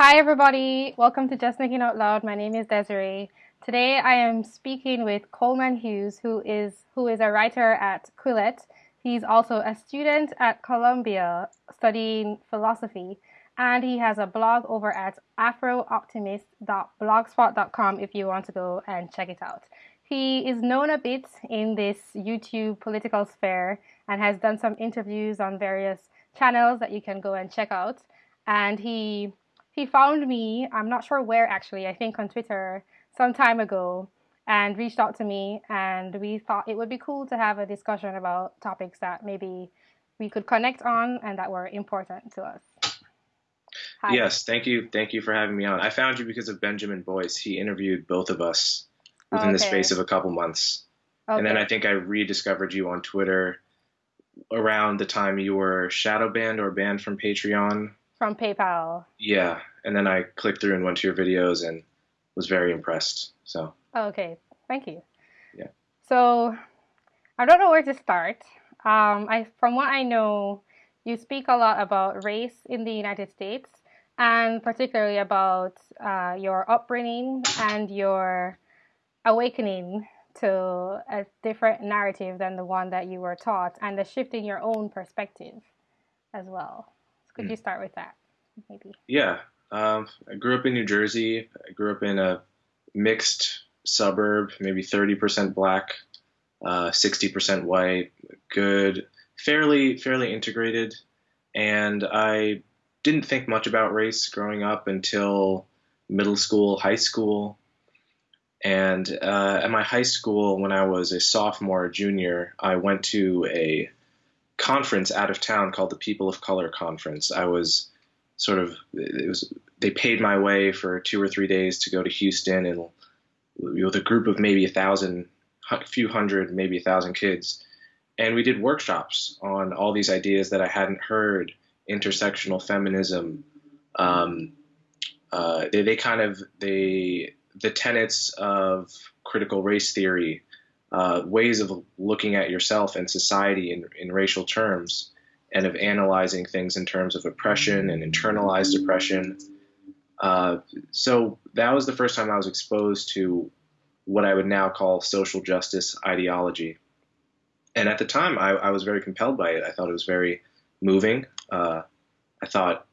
Hi, everybody. Welcome to Just Thinking Out Loud. My name is Desiree. Today, I am speaking with Coleman Hughes, who is who is a writer at Quillette. He's also a student at Columbia studying philosophy, and he has a blog over at afrooptimist.blogspot.com if you want to go and check it out. He is known a bit in this YouTube political sphere and has done some interviews on various channels that you can go and check out. And he he found me, I'm not sure where actually, I think on Twitter some time ago and reached out to me and we thought it would be cool to have a discussion about topics that maybe we could connect on and that were important to us. Hi. Yes, thank you. Thank you for having me on. I found you because of Benjamin Boyce. He interviewed both of us within okay. the space of a couple months. Okay. And then I think I rediscovered you on Twitter around the time you were shadow banned or banned from Patreon. From PayPal. Yeah. And then I clicked through and went to your videos and was very impressed. So. Okay. Thank you. Yeah. So I don't know where to start. Um, I, from what I know, you speak a lot about race in the United States and particularly about uh, your upbringing and your awakening to a different narrative than the one that you were taught and the shift in your own perspective as well. So could mm. you start with that, maybe? Yeah. Um, I grew up in New Jersey. I grew up in a mixed suburb, maybe 30% black, uh, 60% white, good, fairly, fairly integrated. And I didn't think much about race growing up until middle school, high school. And uh, at my high school, when I was a sophomore or junior, I went to a conference out of town called the People of Color Conference. I was sort of it was they paid my way for two or three days to go to Houston and with a group of maybe a thousand, a few hundred, maybe a thousand kids, and we did workshops on all these ideas that I hadn't heard, intersectional feminism. Um, uh, they, they kind of they the tenets of critical race theory, uh, ways of looking at yourself and society in, in racial terms, and of analyzing things in terms of oppression and internalized oppression. Uh, so that was the first time I was exposed to what I would now call social justice ideology. And at the time, I, I was very compelled by it. I thought it was very moving. Uh, I thought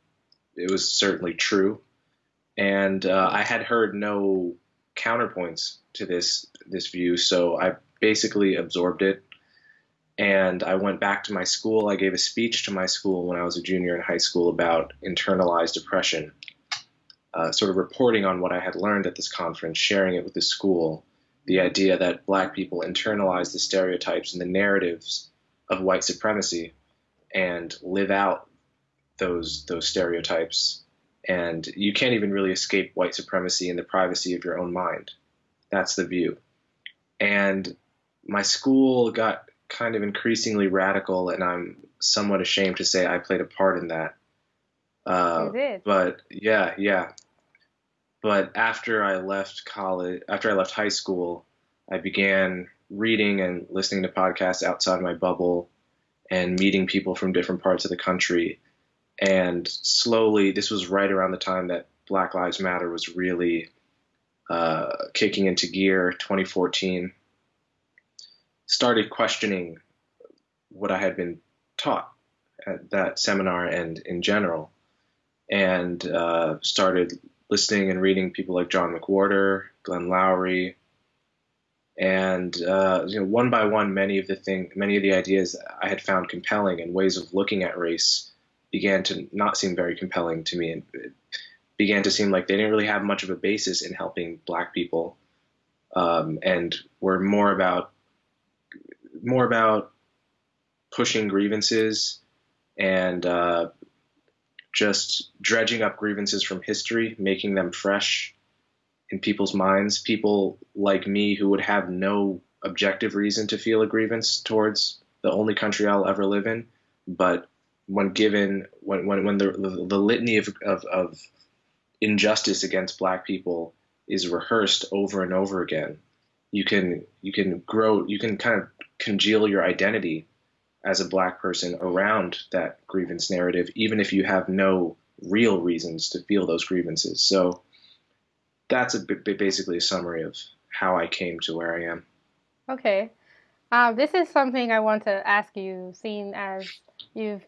it was certainly true and uh, I had heard no counterpoints to this this view, so I basically absorbed it. And I went back to my school. I gave a speech to my school when I was a junior in high school about internalized oppression, uh, sort of reporting on what I had learned at this conference, sharing it with the school. The idea that black people internalize the stereotypes and the narratives of white supremacy and live out those those stereotypes and you can't even really escape white supremacy in the privacy of your own mind. That's the view. And my school got kind of increasingly radical, and I'm somewhat ashamed to say I played a part in that. Uh. But yeah, yeah. But after I left college, after I left high school, I began reading and listening to podcasts outside my bubble and meeting people from different parts of the country and slowly, this was right around the time that Black Lives Matter was really uh, kicking into gear, 2014. Started questioning what I had been taught at that seminar and in general, and uh, started listening and reading people like John McWhorter, Glenn Loury, and uh, you know, one by one, many of the thing, many of the ideas I had found compelling and ways of looking at race began to not seem very compelling to me and began to seem like they didn't really have much of a basis in helping black people um, and were more about more about pushing grievances and uh, just dredging up grievances from history, making them fresh in people's minds. People like me who would have no objective reason to feel a grievance towards the only country I'll ever live in, but when given when when, when the, the, the litany of, of, of injustice against black people is rehearsed over and over again you can you can grow you can kind of congeal your identity as a black person around that grievance narrative even if you have no real reasons to feel those grievances. So that's a basically a summary of how I came to where I am. Okay. Um, this is something I want to ask you, seeing as you've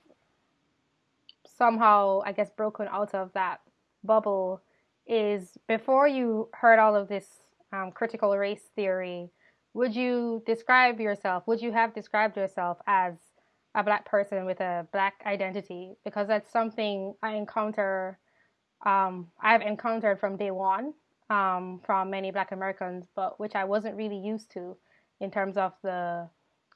somehow, I guess, broken out of that bubble. Is before you heard all of this um, critical race theory, would you describe yourself? Would you have described yourself as a black person with a black identity? Because that's something I encounter. Um, I've encountered from day one um, from many Black Americans, but which I wasn't really used to in terms of the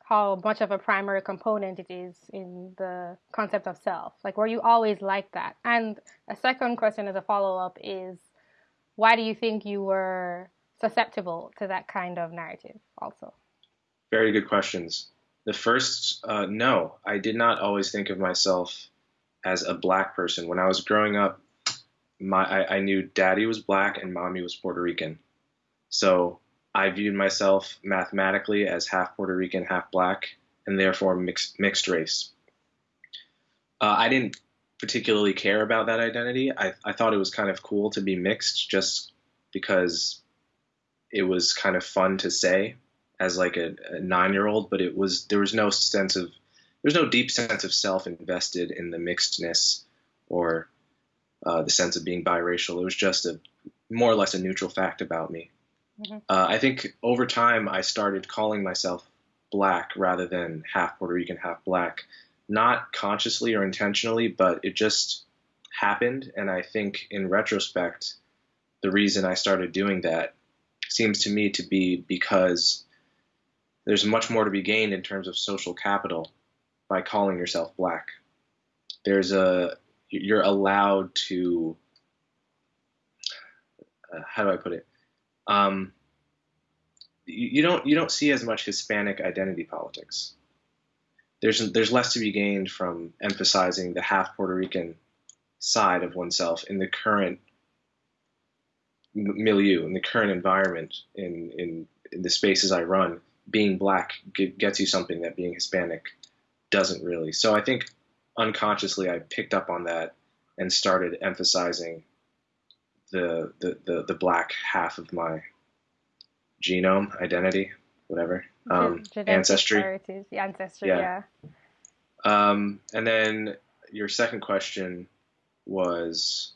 how much of a primary component it is in the concept of self. Like, were you always like that? And a second question as a follow up is, why do you think you were susceptible to that kind of narrative? Also, very good questions. The first, uh, no, I did not always think of myself as a black person. When I was growing up, my I, I knew daddy was black and mommy was Puerto Rican. So I viewed myself mathematically as half Puerto Rican, half black, and therefore mixed mixed race. Uh, I didn't particularly care about that identity. I, I thought it was kind of cool to be mixed just because it was kind of fun to say as like a, a nine year old, but it was there was no sense of there's no deep sense of self invested in the mixedness or uh, the sense of being biracial. It was just a more or less a neutral fact about me. Mm-hmm. Uh, I think over time I started calling myself black rather than half Puerto Rican, half black, not consciously or intentionally, but it just happened. And I think in retrospect, the reason I started doing that seems to me to be because there's much more to be gained in terms of social capital by calling yourself black. There's a you're allowed to uh, how do I put it? Um, you, you don't you don't see as much Hispanic identity politics. There's there's less to be gained from emphasizing the half Puerto Rican side of oneself in the current milieu, in the current environment, in in, in the spaces I run. Being black gets you something that being Hispanic doesn't really. So I think unconsciously I picked up on that and started emphasizing the the, the, the black half of my genome identity, whatever. Um, ancestry. Heritage, ancestry, yeah. yeah. Um, and then your second question was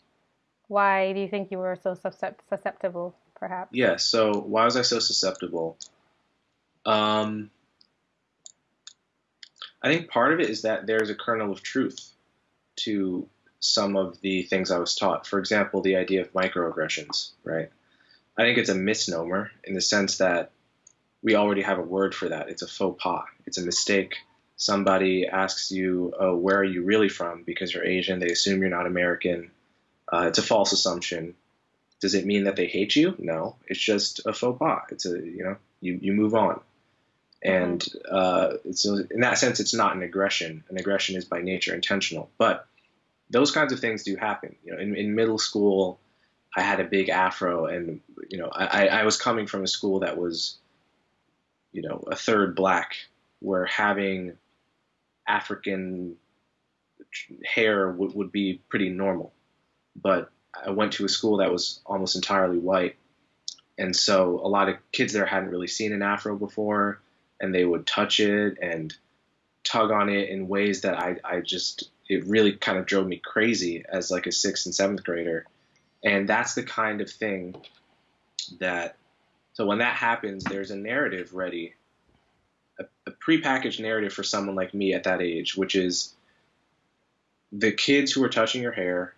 why do you think you were so susceptible perhaps yeah so why was i so susceptible um, I think part of it is that there's a kernel of truth to some of the things I was taught. For example, the idea of microaggressions, right? I think it's a misnomer in the sense that we already have a word for that. It's a faux pas. It's a mistake. Somebody asks you, oh, where are you really from? Because you're Asian. They assume you're not American. Uh, it's a false assumption. Does it mean that they hate you? No. It's just a faux pas. It's a, you know, you, you move on. And uh, so in that sense, it's not an aggression. An aggression is by nature intentional. But those kinds of things do happen. You know, in, in middle school, I had a big afro, and you know, I, I was coming from a school that was, you know, a third black, where having African hair would, would be pretty normal. But I went to a school that was almost entirely white, and so a lot of kids there hadn't really seen an afro before and they would touch it and tug on it in ways that I, I just it really kind of drove me crazy as like a sixth and seventh grader. And that's the kind of thing that so when that happens there's a narrative ready a, a prepackaged narrative for someone like me at that age which is the kids who are touching your hair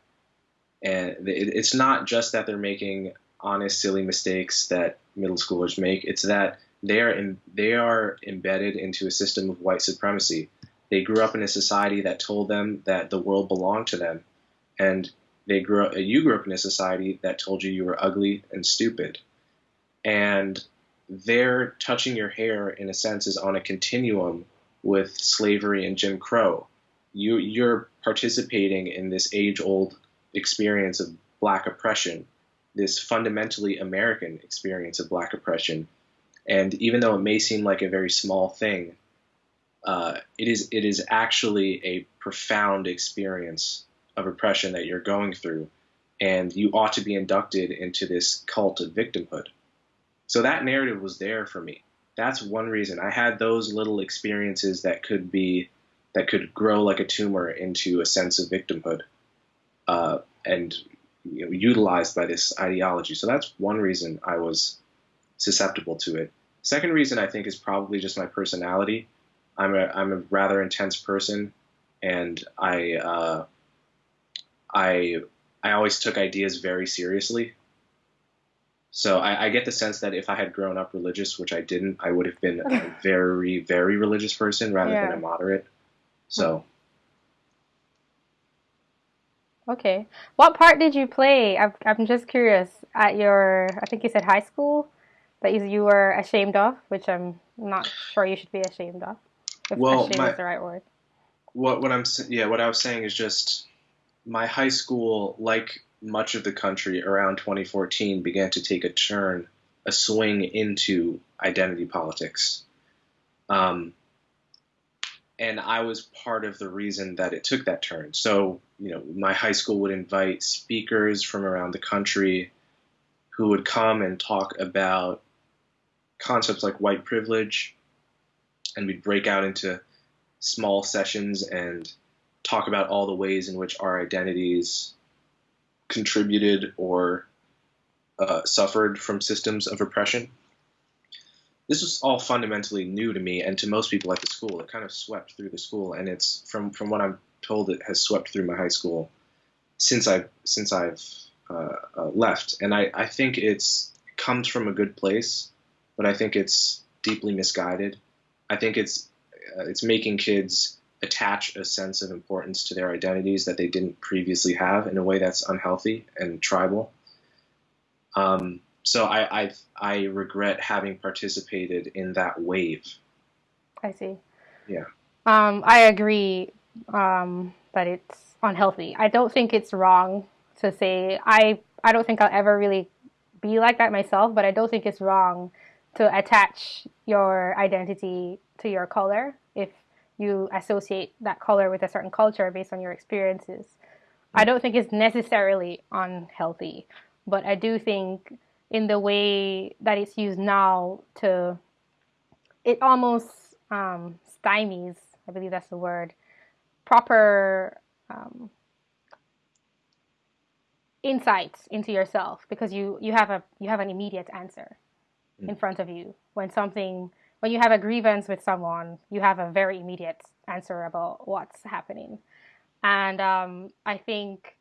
and it's not just that they're making honest silly mistakes that middle schoolers make it's that they are in, they are embedded into a system of white supremacy. They grew up in a society that told them that the world belonged to them, and they grew up, you grew up in a society that told you you were ugly and stupid, and their touching your hair in a sense is on a continuum with slavery and Jim Crow. You you're participating in this age-old experience of black oppression, this fundamentally American experience of black oppression and even though it may seem like a very small thing, uh, it is it is actually a profound experience of oppression that you're going through, and you ought to be inducted into this cult of victimhood. So that narrative was there for me. That's one reason I had those little experiences that could be that could grow like a tumor into a sense of victimhood, uh, and you know, utilized by this ideology. So that's one reason I was susceptible to it. Second reason I think is probably just my personality. I'm a I'm a rather intense person, and I uh, I I always took ideas very seriously. So I, I, get the sense that if I had grown up religious, which I didn't, I would have been a very very religious person rather yeah. than a moderate. So. Okay. What part did you play? I'm, I'm just curious. At your, I think you said high school, that you were ashamed of, which I'm not sure you should be ashamed of. If well, ashamed my, is the right word. What what I'm yeah what I was saying is just my high school, like much of the country around 2014, began to take a turn, a swing into identity politics. Um, and I was part of the reason that it took that turn. So, you know, my high school would invite speakers from around the country who would come and talk about concepts like white privilege, and we'd break out into small sessions and talk about all the ways in which our identities contributed or uh, suffered from systems of oppression. This was all fundamentally new to me and to most people at the school. It kind of swept through the school, and it's from from what I'm told, it has swept through my high school since I've since I've uh, uh, left. And I, I think it's it comes from a good place but I think it's deeply misguided. I think it's uh, it's making kids attach a sense of importance to their identities that they didn't previously have in a way that's unhealthy and tribal. Um, so I, I I regret having participated in that wave. I see. Yeah. Um, I agree um, that it's unhealthy. I don't think it's wrong to say I I don't think I'll ever really be like that myself, but I don't think it's wrong to attach your identity to your color if you associate that color with a certain culture based on your experiences. I don't think it's necessarily unhealthy, but I do think in the way that it's used now to it almost um, stymies, I believe that's the word, proper um, insights into yourself because you you have a you have an immediate answer in front of you. When something, when you have a grievance with someone, you have a very immediate answer about what's happening. And um, I think,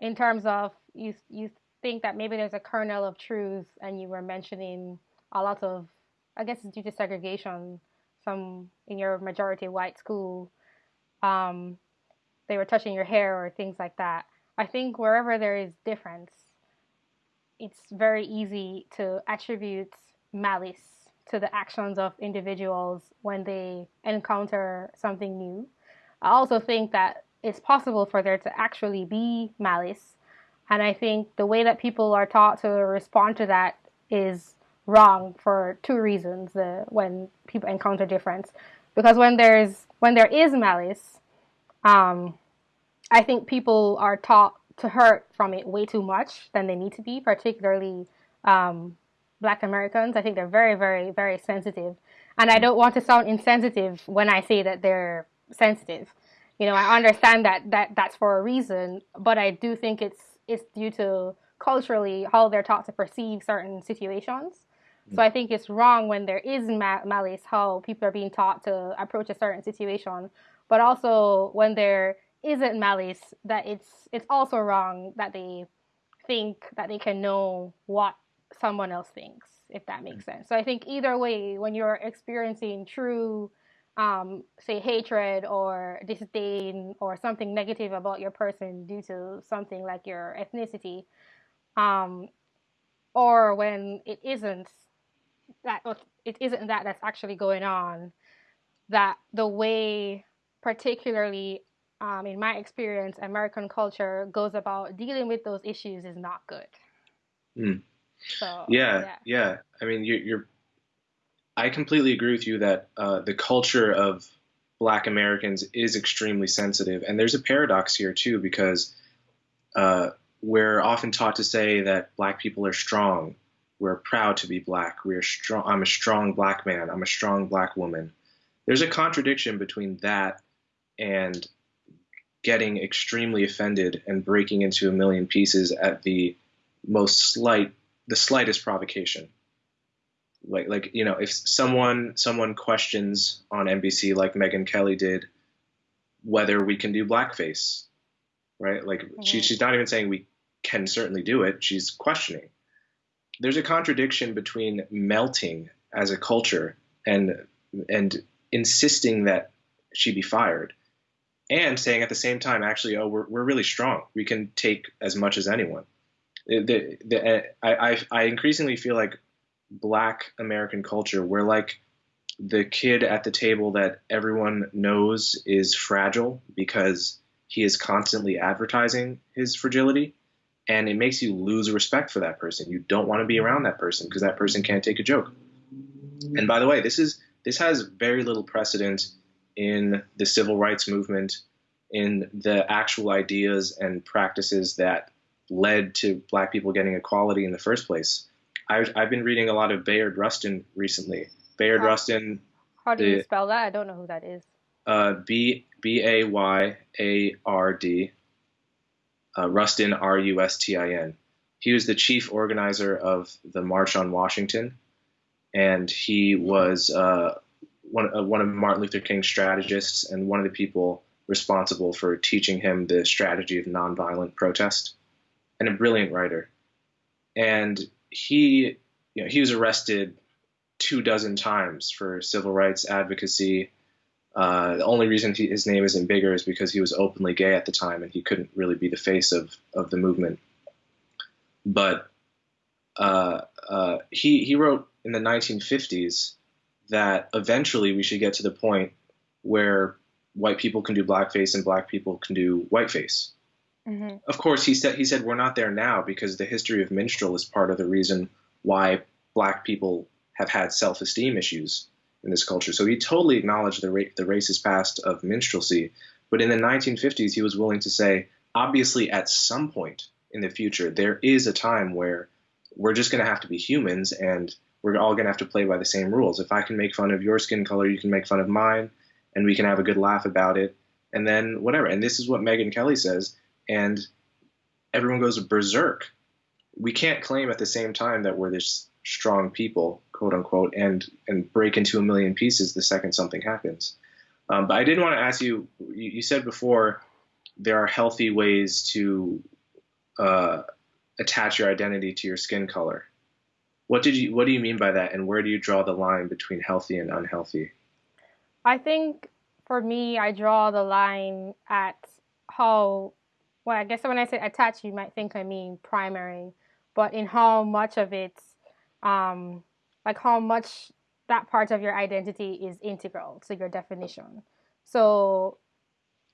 in terms of you, you think that maybe there's a kernel of truth, and you were mentioning a lot of, I guess it's due to segregation. Some in your majority white school, um, they were touching your hair or things like that. I think wherever there is difference, it's very easy to attribute malice to the actions of individuals when they encounter something new. I also think that it's possible for there to actually be malice. And I think the way that people are taught to respond to that is wrong for two reasons when people encounter difference. Because when there's when there is malice, um, I think people are taught to hurt from it way too much than they need to be, particularly um, Black Americans. I think they're very, very, very sensitive. And I don't want to sound insensitive when I say that they're sensitive. You know, I understand that, that that's for a reason, but I do think it's it's due to culturally how they're taught to perceive certain situations. So I think it's wrong when there is malice how people are being taught to approach a certain situation, but also when there isn't malice that it's it's also wrong that they think that they can know what someone else thinks, if that makes mm. sense. So I think either way, when you're experiencing true, um, say, hatred or disdain or something negative about your person due to something like your ethnicity, um, or when it isn't that it isn't that that's actually going on, that the way, particularly um, in my experience, American culture goes about dealing with those issues is not good. Mm. So yeah, yeah. yeah. I mean, you're, you're, I completely agree with you that uh, the culture of Black Americans is extremely sensitive, and there's a paradox here too because uh, we're often taught to say that Black people are strong. We're proud to be Black. We're strong. I'm a strong Black man. I'm a strong Black woman. There's a contradiction between that and getting extremely offended and breaking into a million pieces at the most slight, the slightest provocation like like you know if someone someone questions on NBC like Megyn Kelly did whether we can do blackface right? Like mm-hmm. she, she's not even saying we can certainly do it. She's questioning. There's a contradiction between melting as a culture and and insisting that she be fired and saying at the same time actually oh we're, we're really strong. We can take as much as anyone. The, the, I, I, I increasingly feel like black American culture. We're like the kid at the table that everyone knows is fragile because he is constantly advertising his fragility. And it makes you lose respect for that person. You don't want to be around that person because that person can't take a joke. And by the way, this is this has very little precedent in the civil rights movement, in the actual ideas and practices that led to black people getting equality in the first place. I've, I've been reading a lot of Bayard Rustin recently. Bayard how, Rustin. How do the, you spell that? I don't know who that is. Uh, B B A Y A R D. Uh, Rustin R U S T I N. He was the chief organizer of the March on Washington, and he was uh, one uh, one of Martin Luther King's strategists and one of the people responsible for teaching him the strategy of nonviolent protest, and a brilliant writer. And he you know he was arrested two dozen times for civil rights advocacy. Uh, the only reason he, his name isn't bigger is because he was openly gay at the time and he couldn't really be the face of, of the movement. But uh, uh, he, he wrote in the 1950s that eventually we should get to the point where white people can do blackface and black people can do whiteface. Mm-hmm. Of course, he said he said we're not there now because the history of minstrel is part of the reason why black people have had self-esteem issues in this culture. So he totally acknowledged the ra- the racist past of minstrelsy, but in the 1950s he was willing to say, obviously, at some point in the future, there is a time where we're just going to have to be humans and we're all going to have to play by the same rules. If I can make fun of your skin color, you can make fun of mine, and we can have a good laugh about it, and then whatever. And this is what Megyn Kelly says and everyone goes berserk. We can't claim at the same time that we're this strong people, quote unquote, and and break into a million pieces the second something happens. Um, but I did want to ask you, you. You said before there are healthy ways to uh, attach your identity to your skin color. What did you? What do you mean by that? And where do you draw the line between healthy and unhealthy? I think for me, I draw the line at how well, I guess when I say attached, you might think I mean primary, but in how much of it, um, like how much that part of your identity is integral to your definition. So,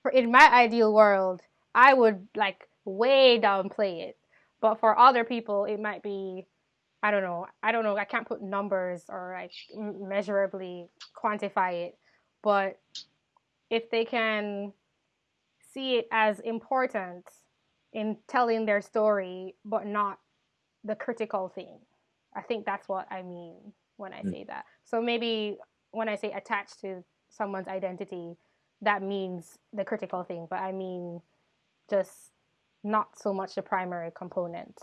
for in my ideal world, I would like way downplay it, but for other people, it might be, I don't know, I don't know, I can't put numbers or like measurably quantify it, but if they can see it as important in telling their story, but not the critical thing. I think that's what I mean when I mm. say that. So maybe when I say attached to someone's identity, that means the critical thing, but I mean just not so much the primary component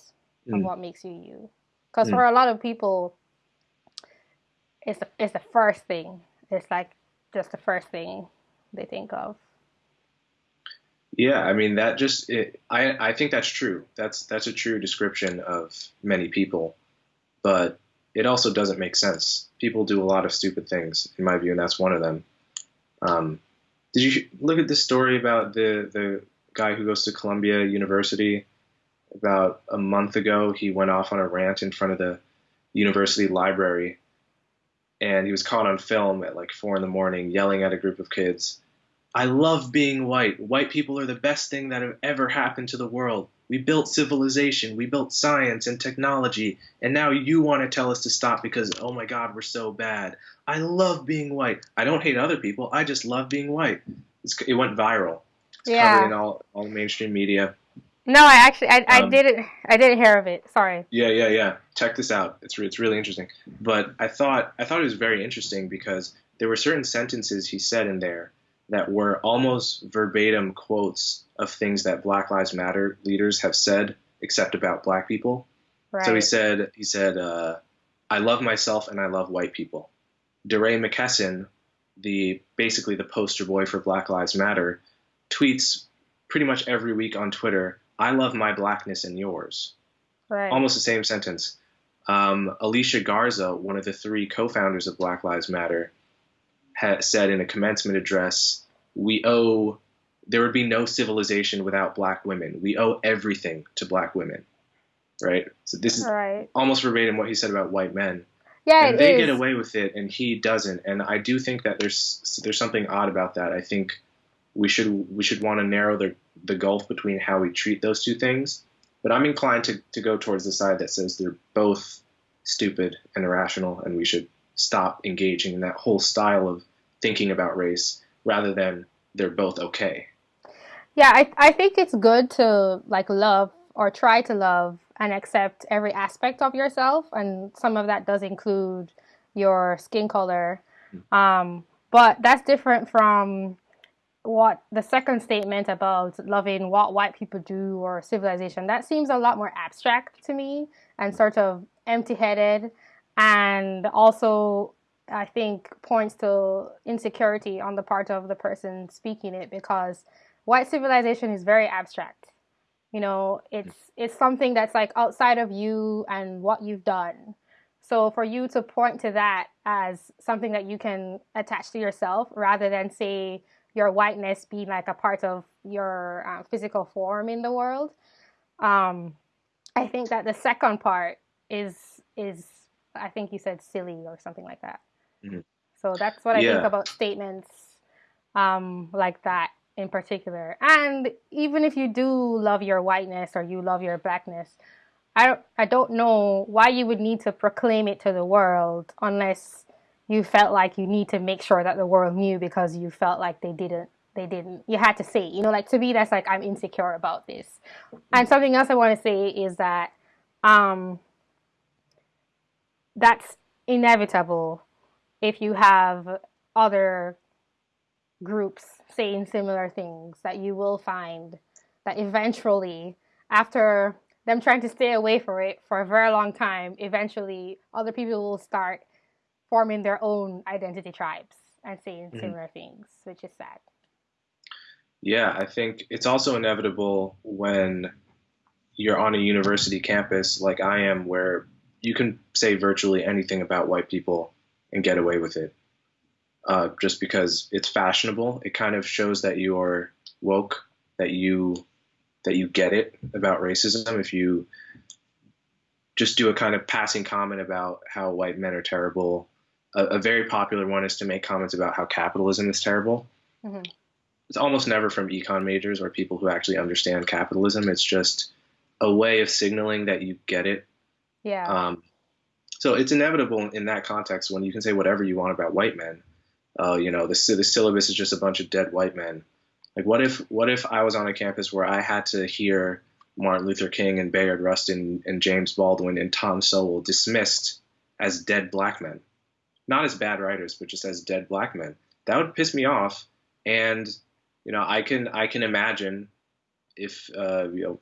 mm. of what makes you you. Because mm. for a lot of people, it's the, it's the first thing. It's like just the first thing they think of. Yeah, I mean that just it, I I think that's true. That's that's a true description of many people, but it also doesn't make sense. People do a lot of stupid things, in my view, and that's one of them. Um, did you look at this story about the the guy who goes to Columbia University? About a month ago, he went off on a rant in front of the university library, and he was caught on film at like four in the morning yelling at a group of kids I love being white. White people are the best thing that have ever happened to the world. We built civilization, we built science and technology, and now you want to tell us to stop because, oh my God, we're so bad. I love being white. I don't hate other people. I just love being white. It's, it went viral. It's Yeah. covered in all, all mainstream media. No, I actually I, I Um, didn't I didn't hear of it. Sorry. Yeah, yeah, yeah. Check this out. It's it's really interesting. But I thought I thought it was very interesting because there were certain sentences he said in there that were almost verbatim quotes of things that Black Lives Matter leaders have said, except about black people. Right. So he said he said uh, I love myself and I love white people. DeRay McKesson, the basically the poster boy for Black Lives Matter, tweets pretty much every week on Twitter, I love my blackness and yours right. almost the same sentence. Um, Alicia Garza, one of the three co-founders of Black Lives Matter, ha- said in a commencement address, "We owe there would be no civilization without black women. We owe everything to black women." Right. So this is right. almost verbatim what he said about white men, Yeah, and they is. get away with it, and he doesn't. And I do think that there's there's something odd about that. I think we should we should want to narrow the the gulf between how we treat those two things. But I'm inclined to, to go towards the side that says they're both stupid and irrational, and we should stop engaging in that whole style of thinking about race rather than they're both okay. Yeah, I I think it's good to like love or try to love and accept every aspect of yourself, and some of that does include your skin color. Um, but that's different from what the second statement about loving what white people do or civilization. That seems a lot more abstract to me and sort of empty-headed, and also I think points to insecurity on the part of the person speaking it because white civilization is very abstract. You know, it's it's something that's like outside of you and what you've done. So for you to point to that as something that you can attach to yourself rather than say your whiteness being like a part of your uh, physical form in the world, um, I think that the second part is is I think you said silly or something like that. Mhm. So that's what I think about statements um, like that in particular. And even if you do love your whiteness or you love your blackness, I don't, I don't know why you would need to proclaim it to the world unless you felt like you need to make sure that the world knew because you felt like they didn't they didn't you had to say you know like to me that's like i'm insecure about this and something else i want to say is that um that's inevitable if you have other groups saying similar things that you will find that eventually after them trying to stay away from it for a very long time eventually other people will start forming their own identity tribes and saying Mhm. similar things which is sad Yeah, I think it's also inevitable when you're on a university campus like I am, where you can say virtually anything about white people and get away with it. Uh, just because it's fashionable, it kind of shows that you are woke, that you that you get it about racism. If you just do a kind of passing comment about how white men are terrible, a, a very popular one is to make comments about how capitalism is terrible Mhm. it's almost never from econ majors or people who actually understand capitalism. It's just a way of signaling that you get it. Yeah Um, so it's inevitable in that context when you can say whatever you want about white men. Uh, you know, the, the syllabus is just a bunch of dead white men. Like, what if what if I was on a campus where I had to hear Martin Luther King and Bayard Rustin and James Baldwin and Tom Sowell dismissed as dead black men, not as bad writers, but just as dead black men? That would piss me off. And you know, I can I can imagine if uh, you know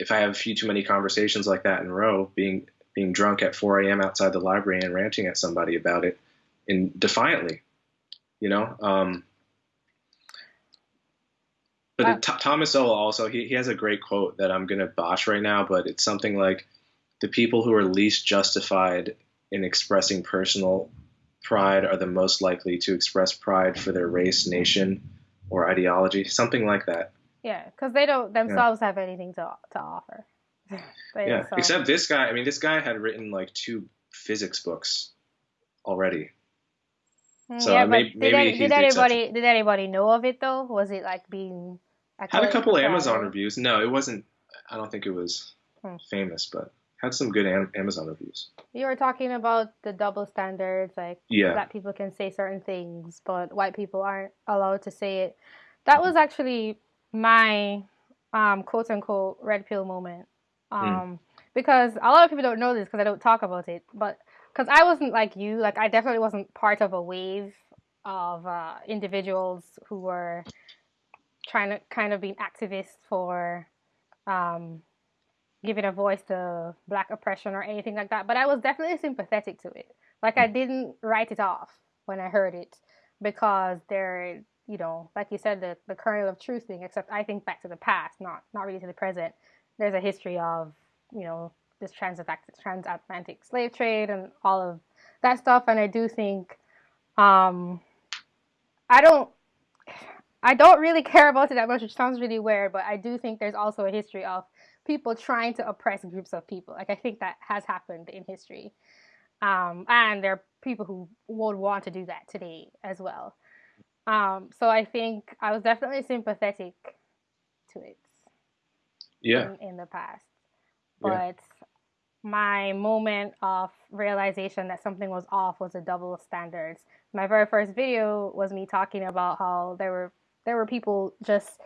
if I have a few too many conversations like that in a row, being being drunk at 4 a.m. outside the library and ranting at somebody about it, in defiantly, you know. Um, but it- Th- Thomas Sowell also he, he has a great quote that I'm gonna botch right now, but it's something like, "The people who are least justified in expressing personal pride are the most likely to express pride for their race, nation, or ideology." Something like that. Yeah because they don't themselves have anything to to offer Yeah. Except this guy. I mean, this guy had written like two physics books already. Mm, so, yeah, maybe- did, maybe did anybody did anybody know of it though? Was it like being Had a couple Amazon reviews. No, it wasn't. I don't think it was Hmm. famous, but had some good Am- Amazon reviews. You were talking about the double standards, like Yeah. black people can say certain things, but white people aren't allowed to say it. That was actually my um, quote unquote red pill moment. Um, Because a lot of people don't know this because I don't talk about it, but because I wasn't like you, like I definitely wasn't part of a wave of uh, individuals who were trying to kind of be activists for um, giving a voice to black oppression or anything like that. But I was definitely sympathetic to it. Like I didn't write it off when I heard it because there, you know, like you said, the, the kernel of truth thing, except I think back to the past, not not really to the present. There's a history of, you know, this transatlantic transatlantic slave trade and all of that stuff. And I do think um I don't I don't really care about it that much, which sounds really weird, but I do think there's also a history of people trying to oppress groups of people. Like I think that has happened in history. Um, and there are people who would want to do that today as well. Um, so I think I was definitely sympathetic to it Yeah. in, in the past. Yeah. But my moment of realization that something was off was the double standards. My very first video was me talking about how there were there were people just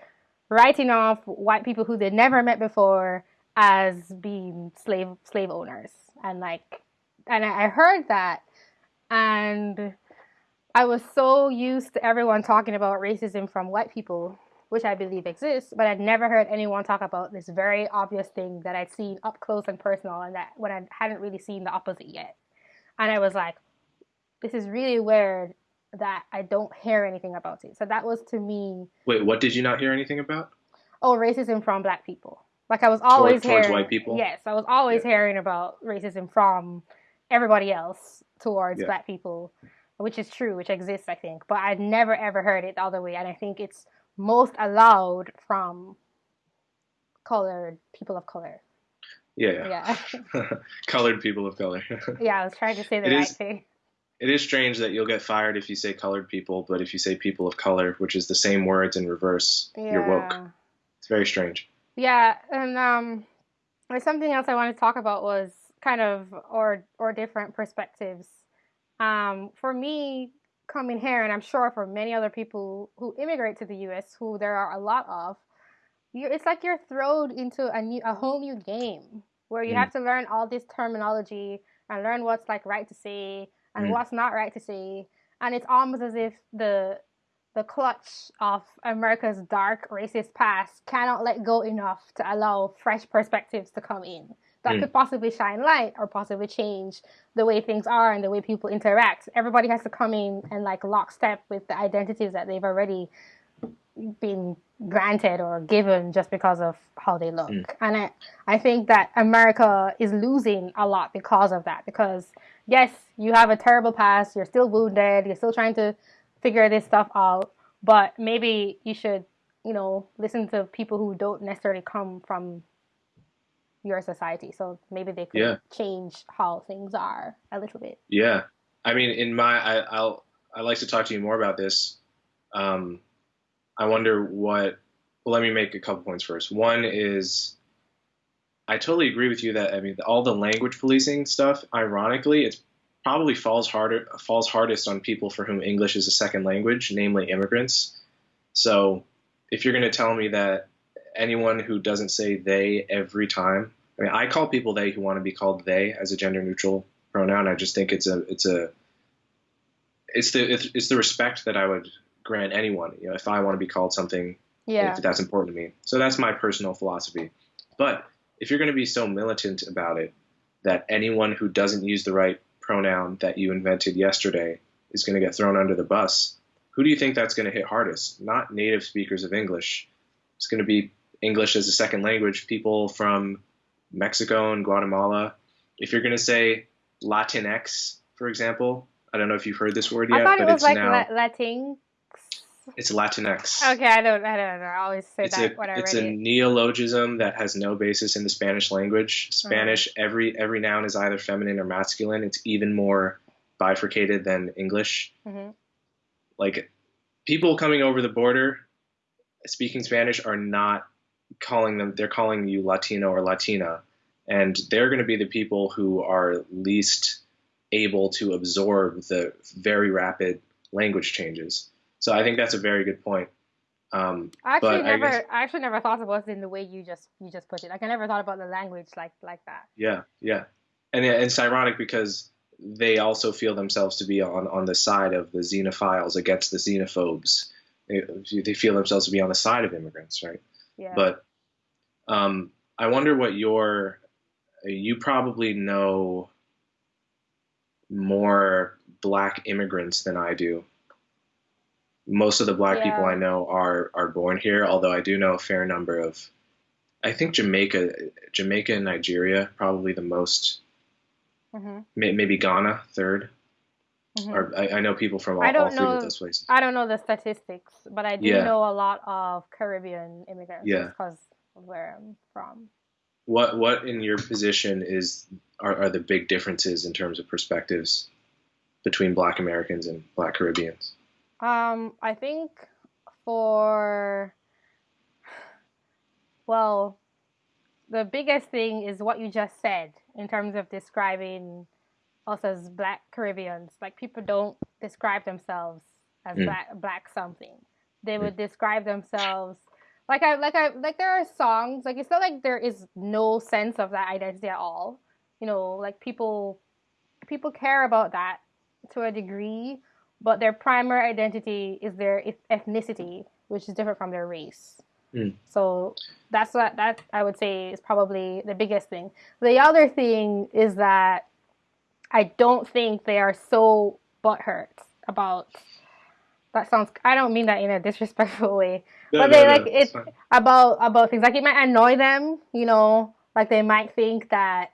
writing off white people who they'd never met before as being slave slave owners and like and I I heard that and I was so used to everyone talking about racism from white people, which I believe exists, but I'd never heard anyone talk about this very obvious thing that I'd seen up close and personal and that when I hadn't really seen the opposite yet. And I was like, this is really weird that I don't hear anything about it. So that was to me, Wait, what did you not hear anything about? oh, racism from black people. Like I was always towards hearing, towards white people? Yes, I was always hearing about racism from everybody else towards Yeah. black people, which is true, which exists, I think. But I'd never ever heard it the other way, and I think it's most allowed from colored people of color. Yeah. Yeah, Colored people of color. yeah. I was trying to say the It right is- thing. it is strange that you'll get fired if you say colored people, but if you say people of color, which is the same words in reverse, you're woke. It's very strange. Yeah, and um, there's something else I wanted to talk about was kind of or or different perspectives. Um, for me, coming here, and I'm sure for many other people who immigrate to the U.S., who there are a lot of, you it's like you're thrown into a new a whole new game where you Mm. have to learn all this terminology and learn what's like right to say and Mm. what's not right to say, and it's almost as if the the clutch of America's dark racist past cannot let go enough to allow fresh perspectives to come in that Mm. could possibly shine light or possibly change the way things are and the way people interact. Everybody has to come in and like lockstep with the identities that they've already been granted or given just because of how they look. Mm. And I, I think that America is losing a lot because of that. Because yes, you have a terrible past, you're still wounded, you're still trying to figure this stuff out, but maybe you should, you know, listen to people who don't necessarily come from your society. So maybe they could Yeah. change how things are a little bit. Yeah, I mean, in my, I, I'll, I like to talk to you more about this. Um, I wonder what. Well, let me make a couple points first. One is, I totally agree with you that I mean, all the language policing stuff. Ironically, it's probably falls harder falls hardest on people for whom English is a second language, namely immigrants. So, if you're going to tell me that anyone who doesn't say they every time, I mean, I call people they who want to be called they as a gender neutral pronoun. I just think it's a it's a it's the it's, it's the respect that I would grant anyone. You know, if I want to be called something, Yeah. if that's important to me. So that's my personal philosophy. But if you're going to be so militant about it that anyone who doesn't use the right pronoun that you invented yesterday is going to get thrown under the bus, who do you think that's going to hit hardest? Not native speakers of English. It's going to be English as a second language, people from Mexico and Guatemala. If you're going to say Latinx, for example, I don't know if you've heard this word yet, I thought it but was it's like now la- Latin. it's Latinx. Okay, I don't, I don't know. I always say It's that a when I it's read a it. neologism that has no basis in the Spanish language. Spanish every every noun is either feminine or masculine. It's even more bifurcated than English. hmm Like people coming over the border speaking Spanish are not calling them they're calling you Latino or Latina, and they're going to be the people who are least able to absorb the very rapid language changes. So I think that's a very good point. Um, I actually I never, I, guess- actually never thought about it in the way you just you just put it. Like I never thought about the language like like that. Yeah, yeah, and it- it's ironic because they also feel themselves to be on on the side of the xenophiles against the xenophobes. They, they feel themselves to be on the side of immigrants, right? Yeah. But um, I wonder what your you probably know more black immigrants than I do. Most of the black people I know are are born here, although I do know a fair number of. I think Jamaica, Jamaica and Nigeria probably the most. hmm May- Maybe Ghana third. Hmm Or I, I know people from all, I don't all three know- of those places. I don't know the statistics, but I do Yeah. know a lot of Caribbean immigrants Yeah. because of where I'm from. What what in your position is are, are the big differences in terms of perspectives between Black Americans and Black Caribbeans? Um, I think for well, the biggest thing is what you just said in terms of describing us as Black Caribbeans. Like people don't describe themselves as Mm. black black something. They would describe themselves like I like I like there are songs like it's not like there is no sense of that identity at all. You know, like people people care about that to a degree, but their primary identity is their ethnicity, which is different from their race. Mm. So that's what that I would say is probably the biggest thing. The other thing is that I don't think they are so butthurt about. That sounds. I don't mean that in a disrespectful way But they, like, it's it- fine. about about things like it might annoy them. You know, like they might think that,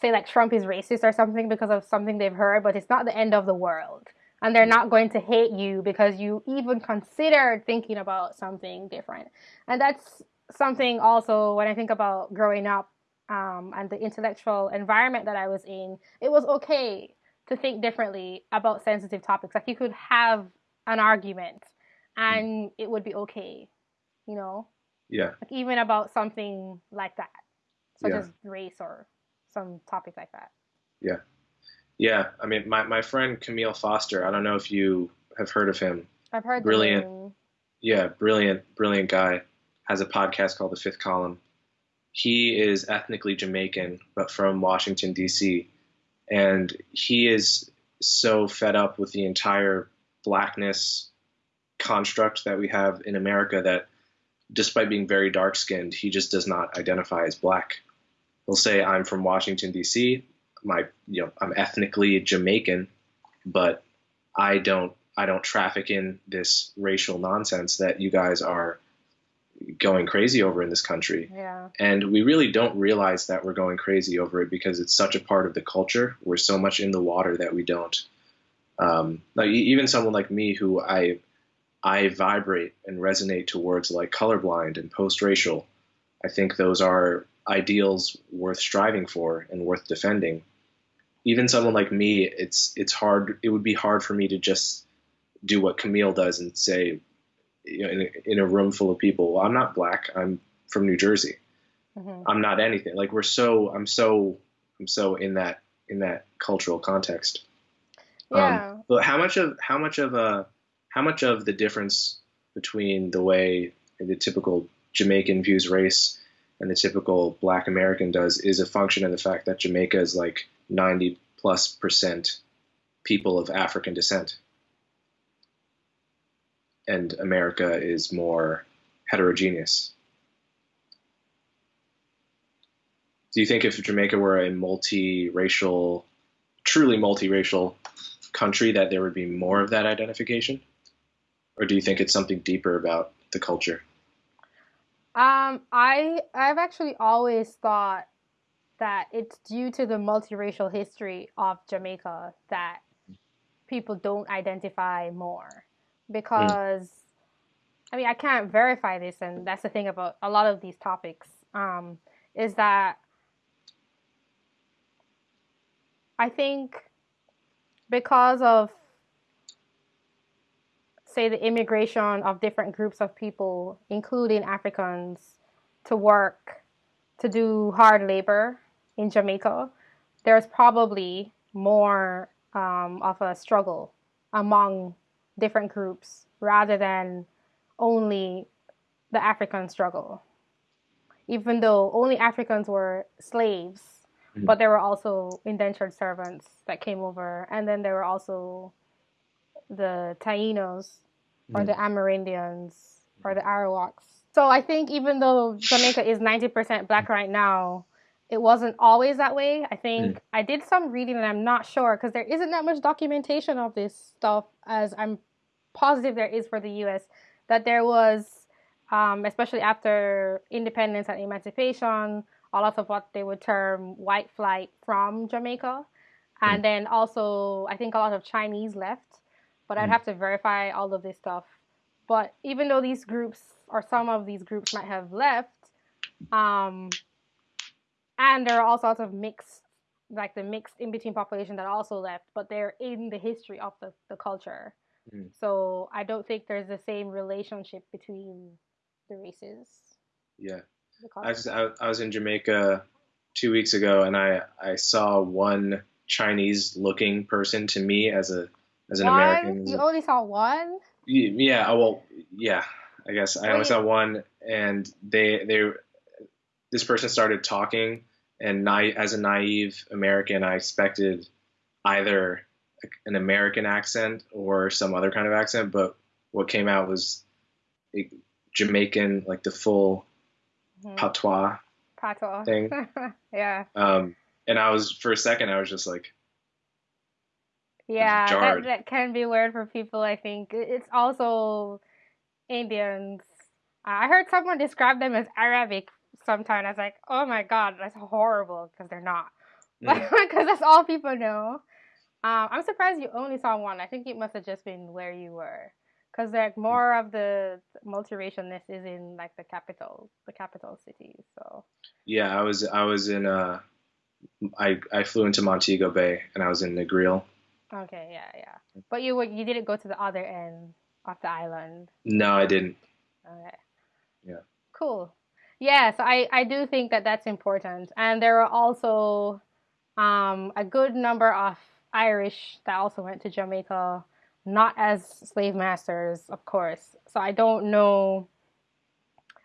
say, like Trump is racist or something because of something they've heard, but it's not the end of the world, and they're not going to hate you because you even considered thinking about something different. And that's something also when I think about growing up um, and the intellectual environment that I was in, it was okay to think differently about sensitive topics. Like you could have an argument and it would be okay, you know, Yeah, like even about something like that, such Yeah. as race or some topic like that. yeah. Yeah. I mean, my, my friend Camille Foster. I don't know if you have heard of him. I've heard Brilliant. Yeah, brilliant, brilliant guy. Has a podcast called The Fifth Column. He is ethnically Jamaican, but from Washington D.C. And he is so fed up with the entire blackness construct that we have in America that, despite being very dark skinned, he just does not identify as black. He'll say, "I'm from Washington D.C. My, you know, I'm ethnically Jamaican, but I don't I don't traffic in this racial nonsense that you guys are going crazy over in this country. Yeah. And we really don't realize that we're going crazy over it because it's such a part of the culture. We're so much in the water that we don't. Um, like even someone like me, who I I vibrate and resonate towards like colorblind and post-racial. I think those are ideals worth striving for and worth defending. Even someone like me, it's it's hard. It would be hard for me to just do what Camille does and say, you know, in a, in a room full of people, well, I'm not black. I'm from New Jersey. hmm I'm not anything. Like we're so I'm so I'm so in that in that cultural context. Yeah. Um, but how much of how much of a how much of the difference between the way the typical Jamaican views race and the typical Black American does is a function of the fact that Jamaica is like 90 plus percent people of African descent, and America is more heterogeneous. Do you think if Jamaica were a multiracial, truly multiracial country, that there would be more of that identification? Or do you think it's something deeper about the culture? Um, I I've actually always thought that it's due to the multiracial history of Jamaica that people don't identify more because I mean I can't verify this and that's the thing about a lot of these topics um, is that I think because of say the immigration of different groups of people including Africans to work, to do hard labor in Jamaica, there's probably more um, of a struggle among different groups rather than only the African struggle. Even though only Africans were slaves, mm-hmm. but there were also indentured servants that came over, and then there were also the Tainos or mm-hmm. the Amerindians or the Arawaks. So I think even though Jamaica is 90% black right now, it wasn't always that way. I think mm. I did some reading and I'm not sure because there isn't that much documentation of this stuff as I'm positive there is for the US that there was um, especially after independence and emancipation, a lot of what they would term white flight from Jamaica. And mm. then also, I think a lot of Chinese left, but I'd mm. have to verify all of this stuff. But even though these groups or some of these groups might have left, um, and there are all sorts of mixed, like the mixed in between population that also left, but they're in the history of the, the culture. Mm. So I don't think there's the same relationship between the races. Yeah. I was, I, I was in Jamaica two weeks ago and I, I saw one Chinese looking person to me as a as an one? American. You only saw one? Yeah, well, yeah. I guess I only saw one, and they they this person started talking, and na- as a naive American, I expected either an American accent or some other kind of accent, but what came out was Jamaican, like the full mm-hmm. patois, patois thing. yeah. Um, and I was for a second, I was just like, yeah, that, that can be weird for people. I think it's also Indians. I heard someone describe them as Arabic sometime. I was like, oh my god, that's horrible because they're not. Because mm. that's all people know. Um, I'm surprised you only saw one. I think it must have just been where you were because like mm. more of the multiracialness is in like the capital, the capital cities. So yeah, I was I was in uh, I I flew into Montego Bay and I was in Negril. Okay, yeah, yeah, but you were you didn't go to the other end of the island. No, I didn't. Okay. Yeah. Cool. Yeah, so I I do think that that's important, and there are also um, a good number of Irish that also went to Jamaica not as slave masters, of course. So I don't know.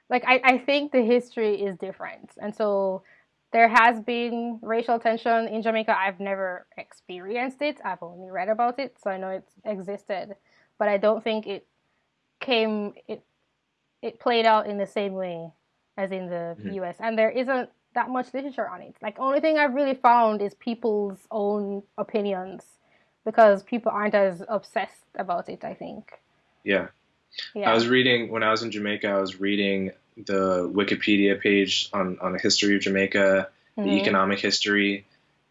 Like, I, I think the history is different. And so there has been racial tension in Jamaica. I've never experienced it, I've only read about it. So I know it's existed. But I don't think it came, it, it played out in the same way as in the mm-hmm. US. And there isn't that much literature on it. Like, only thing I've really found is people's own opinions because people aren't as obsessed about it, I think. Yeah. yeah. I was reading, when I was in Jamaica, I was reading the Wikipedia page on, on the history of Jamaica, mm-hmm. the economic history,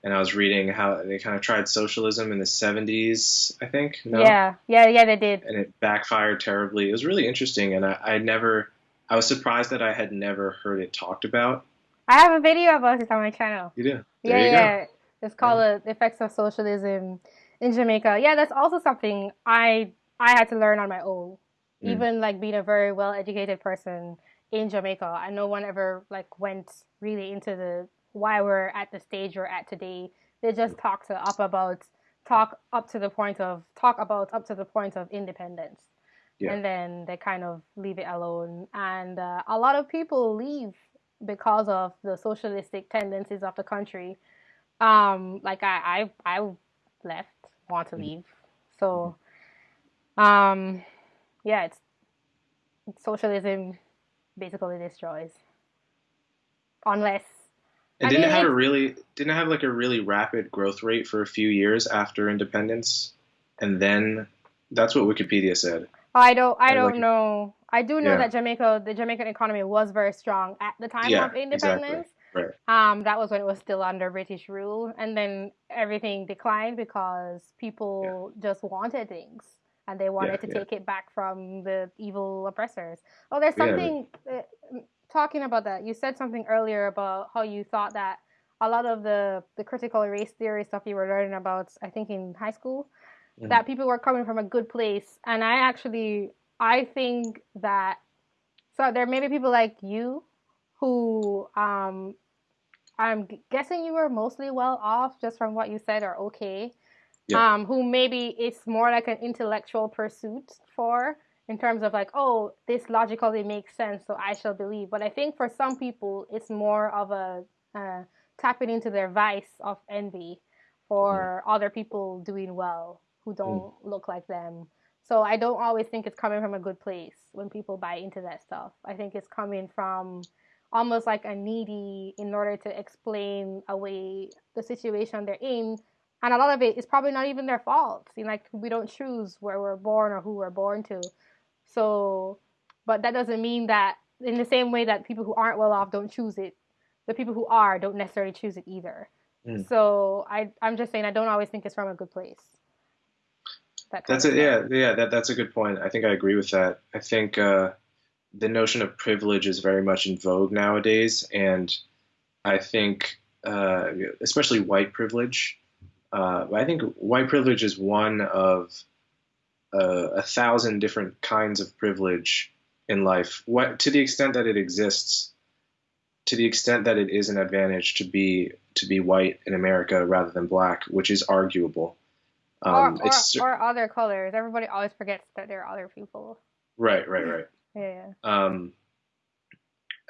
and I was reading how they kind of tried socialism in the 70s, I think. No? Yeah, yeah, yeah, they did. And it backfired terribly. It was really interesting, and I, I never, I was surprised that I had never heard it talked about. I have a video about it on my channel. You do? There yeah, you yeah. Go. It's called yeah. The Effects of Socialism in Jamaica. Yeah, that's also something I I had to learn on my own. Mm. Even like being a very well educated person in Jamaica, and no one ever like went really into the why we're at the stage we're at today. They just talk to up about talk up to the point of talk about up to the point of independence. Yeah. And then they kind of leave it alone. And uh, a lot of people leave because of the socialistic tendencies of the country. Um, like I, I, I left want to mm-hmm. leave. So, um, yeah, it's, socialism basically destroys unless and didn't mean, have a really didn't have like a really rapid growth rate for a few years after independence, and then that's what Wikipedia said. I don't I don't like, know. I do know yeah. that Jamaica the Jamaican economy was very strong at the time yeah, of independence. Exactly. Right. Um, that was when it was still under British rule, and then everything declined because people yeah. just wanted things and they wanted to take it back from the evil oppressors. Oh, there's something uh, talking about that. You said something earlier about how you thought that a lot of the the critical race theory stuff you were learning about, I think in high school, mm-hmm. that people were coming from a good place, and I actually I think that so there may be people like you who um, I'm guessing you were mostly well off just from what you said are okay. Yeah. Um, who maybe it's more like an intellectual pursuit for in terms of like, oh, this logically makes sense, so I shall believe. But I think for some people, it's more of a uh, tapping into their vice of envy for mm. other people doing well who don't mm. look like them. So I don't always think it's coming from a good place when people buy into that stuff. I think it's coming from almost like a needy in order to explain away the situation they're in. And a lot of it is probably not even their fault. You know, like we don't choose where we're born or who we're born to. So, but that doesn't mean that in the same way that people who aren't well off don't choose it, the people who are don't necessarily choose it either. Mm. So I, I'm just saying I don't always think it's from a good place. That that's it. Yeah, yeah. That that's a good point. I think I agree with that. I think uh, the notion of privilege is very much in vogue nowadays, and I think uh, especially white privilege. Uh, I think white privilege is one of uh, a thousand different kinds of privilege in life. What to the extent that it exists, to the extent that it is an advantage to be to be white in America rather than black, which is arguable. Um, or, or, or, other colors. Everybody always forgets that there are other people. Right, right, right. yeah. Um,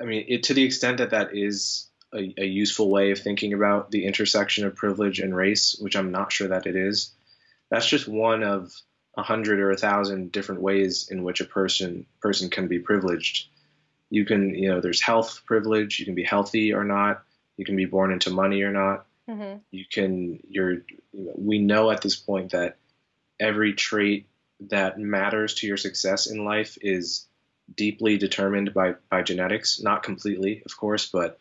I mean, it, to the extent that that is a, a, useful way of thinking about the intersection of privilege and race, which I'm not sure that it is, that's just one of a hundred or a thousand different ways in which a person person can be privileged. You can, you know, there's health privilege. You can be healthy or not. You can be born into money or not. Mm-hmm. You can you're we know at this point that every trait that matters to your success in life is deeply determined by by genetics, not completely, of course, but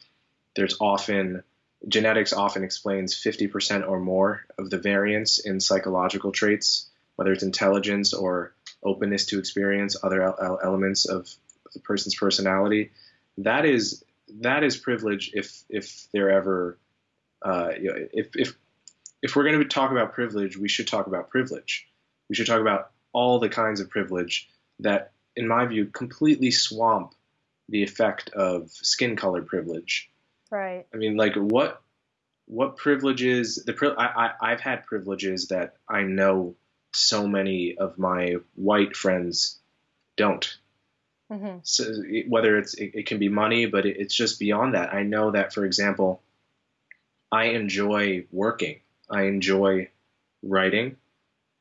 there's often genetics often explains 50% or more of the variance in psychological traits, whether it's intelligence or openness to experience other elements of the person's personality. That is that is privilege if if they're ever uh, you know, if, if, if we're going to talk about privilege, we should talk about privilege. We should talk about all the kinds of privilege that, in my view, completely swamp the effect of skin color privilege. Right. I mean, like what what privileges the I, I I've had privileges that I know so many of my white friends don't. Mm-hmm. So whether it's it, it, can be money, but it, it's just beyond that. I know that, for example, I enjoy working. I enjoy writing.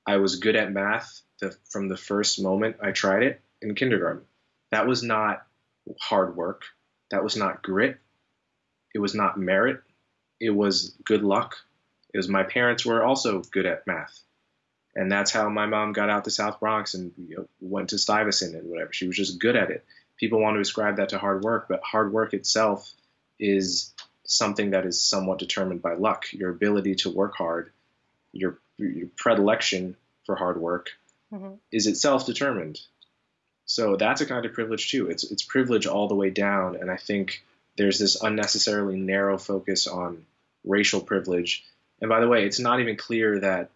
I was good at math the, from the first moment I tried it in kindergarten. That was not hard work. That was not grit. It was not merit. It was good luck. It was my parents were also good at math. And that's how my mom got out to South Bronx and you know, went to Stuyvesant and whatever. She was just good at it. People want to ascribe that to hard work, but hard work itself is something that is somewhat determined by luck. Your ability to work hard, your, your predilection for hard work, mm-hmm. is itself determined. So that's a kind of privilege too. It's it's privilege all the way down, and I think there's this unnecessarily narrow focus on racial privilege. And by the way, it's not even clear that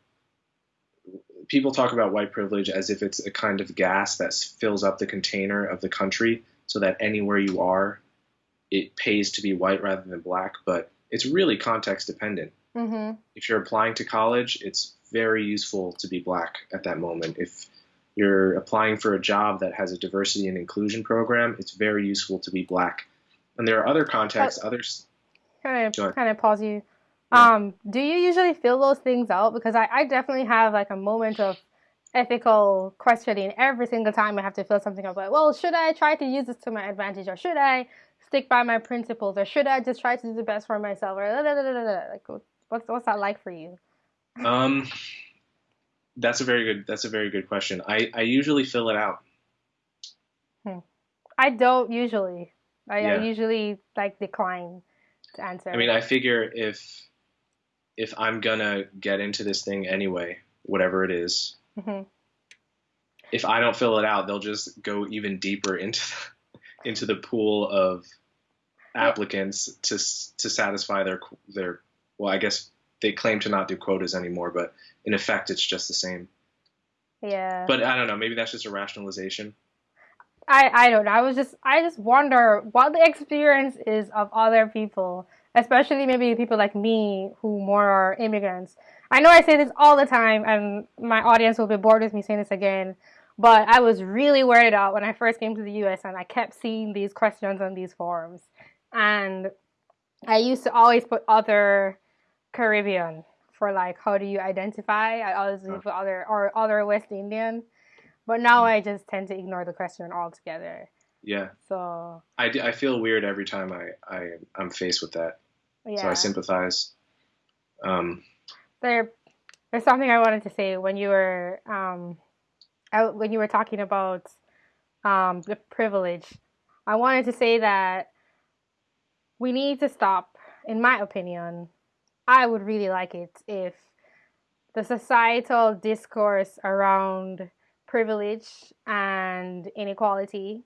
people talk about white privilege as if it's a kind of gas that fills up the container of the country so that anywhere you are it pays to be white rather than black, but it's really context dependent. Mm-hmm. If you're applying to college, it's very useful to be black at that moment. If you're applying for a job that has a diversity and inclusion program, it's very useful to be black. And there are other contexts, others. Kind of, kind of pause you. Yeah. Um, do you usually fill those things out? Because I, I definitely have like a moment of ethical questioning every single time I have to fill something out. Like, well, should I try to use this to my advantage, or should I stick by my principles or should I just try to do the best for myself or like what's what's that like for you? Um that's a very good that's a very good question. I I usually fill it out. Hmm. I don't usually. I, yeah. I usually like decline to answer. I mean, I figure if if I'm gonna get into this thing anyway, whatever it is, mm-hmm. if I don't fill it out, they'll just go even deeper into the, into the pool of applicants to to satisfy their their well, I guess they claim to not do quotas anymore, but in effect, it's just the same. Yeah. But I don't know. Maybe that's just a rationalization. I I don't know. I was just I just wonder what the experience is of other people, especially maybe people like me who more are immigrants. I know I say this all the time, and my audience will be bored with me saying this again. But I was really worried out when I first came to the US and I kept seeing these questions on these forums. And I used to always put other Caribbean for like how do you identify? I always put other or other West Indian. But now mm. I just tend to ignore the question altogether. Yeah. So I, I feel weird every time I, I I'm faced with that. Yeah. So I sympathize. Um, there, there's something I wanted to say when you were um, out, when you were talking about um, the privilege. I wanted to say that we need to stop. In my opinion, I would really like it if the societal discourse around privilege and inequality,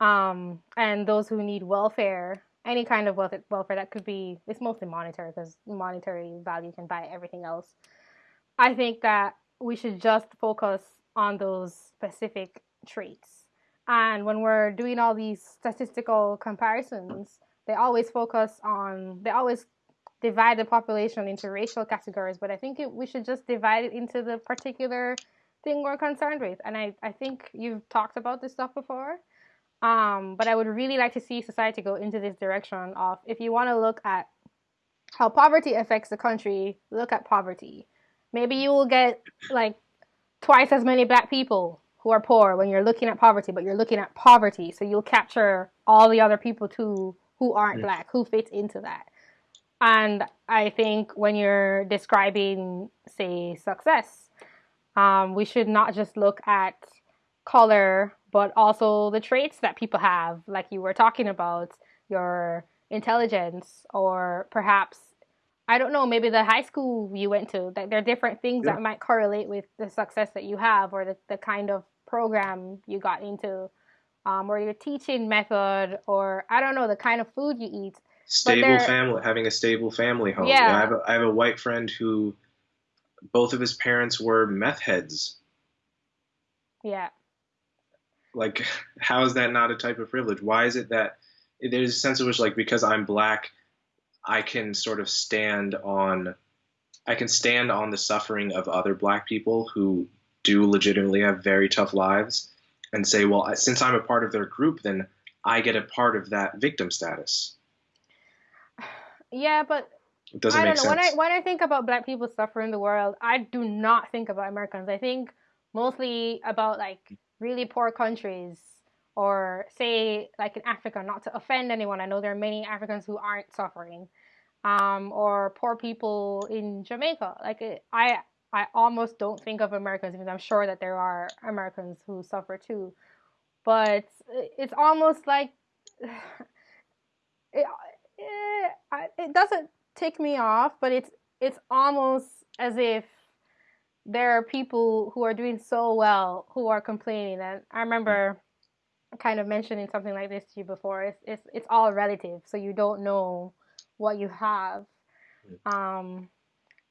um, and those who need welfare, any kind of welfare, welfare that could be, it's mostly monetary because monetary value can buy everything else. I think that we should just focus on those specific traits. And when we're doing all these statistical comparisons, they always focus on, they always divide the population into racial categories, but I think it, we should just divide it into the particular thing we're concerned with. And I, I think you've talked about this stuff before. Um, but I would really like to see society go into this direction of if you want to look at how poverty affects the country, look at poverty. Maybe you will get like twice as many black people who are poor when you're looking at poverty, but you're looking at poverty. So you'll capture all the other people too who aren't black, who fit into that. And I think when you're describing, say, success, um, we should not just look at color, but also the traits that people have, like you were talking about, your intelligence, or perhaps, I don't know, maybe the high school you went to. That there are different things yeah. that might correlate with the success that you have, or the, the kind of program you got into, um, or your teaching method, or I don't know, the kind of food you eat. Stable family, having a stable family home. Yeah. I have a, I have a white friend who both of his parents were meth heads. Yeah. Like, how is that not a type of privilege? Why is it that there's a sense in which, like, because I'm black, I can sort of stand on, I can stand on the suffering of other black people who do legitimately have very tough lives, and say, well, since I'm a part of their group, then I get a part of that victim status. Yeah, but it doesn't I don't know. Sense. When I when I think about black people suffering in the world, I do not think about Americans. I think mostly about like really poor countries or say like in Africa, not to offend anyone. I know there are many Africans who aren't suffering. Um, or poor people in Jamaica. Like I I almost don't think of Americans because I'm sure that there are Americans who suffer too. But it's almost like it, it, it doesn't tick me off, but it's it's almost as if there are people who are doing so well who are complaining. And I remember kind of mentioning something like this to you before. It's it's it's all relative, so you don't know what you have. Um,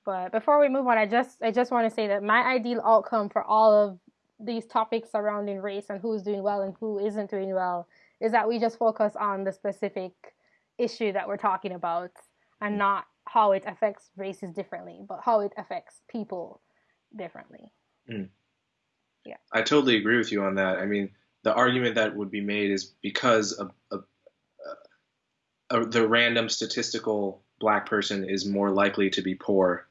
but before we move on, I just I just want to say that my ideal outcome for all of these topics surrounding race and who's doing well and who isn't doing well is that we just focus on the specific issue that we're talking about and mm. not how it affects races differently, but how it affects people differently. Mm. Yeah. I totally agree with you on that. I mean, the argument that would be made is because a, a, a, the random statistical black person is more likely to be poor.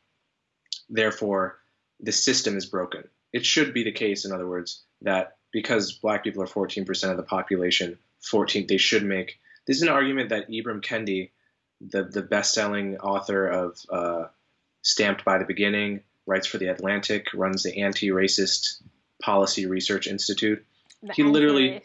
Therefore, the system is broken. It should be the case, in other words, that because black people are 14% of the population, 14 they should make. This is an argument that Ibram Kendi, the the best-selling author of uh, Stamped by the Beginning, writes for the Atlantic, runs the Anti-Racist Policy Research Institute. The he literally,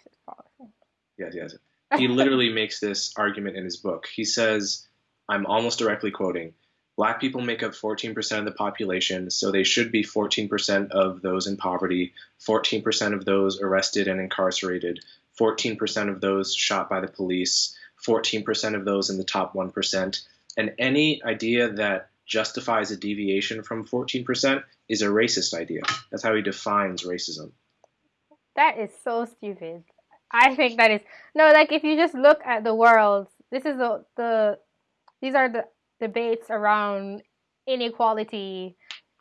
yes, yes, he literally makes this argument in his book. He says, "I'm almost directly quoting." Black people make up 14% of the population, so they should be 14% of those in poverty, 14% of those arrested and incarcerated, 14% of those shot by the police, 14% of those in the top 1%. And any idea that justifies a deviation from 14% is a racist idea. That's how he defines racism. That is so stupid. I think that is no, like if you just look at the world, this is the the these are the debates around inequality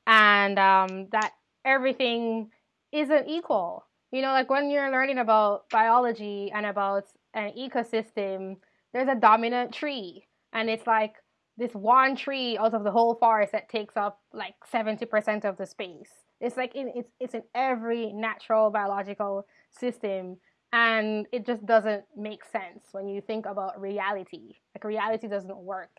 and um, that everything isn't equal. You know, like when you're learning about biology and about an ecosystem, there's a dominant tree, and it's like this one tree out of the whole forest that takes up like 70% of the space. It's like in, it's it's in every natural biological system and it just doesn't make sense when you think about reality. Like reality doesn't work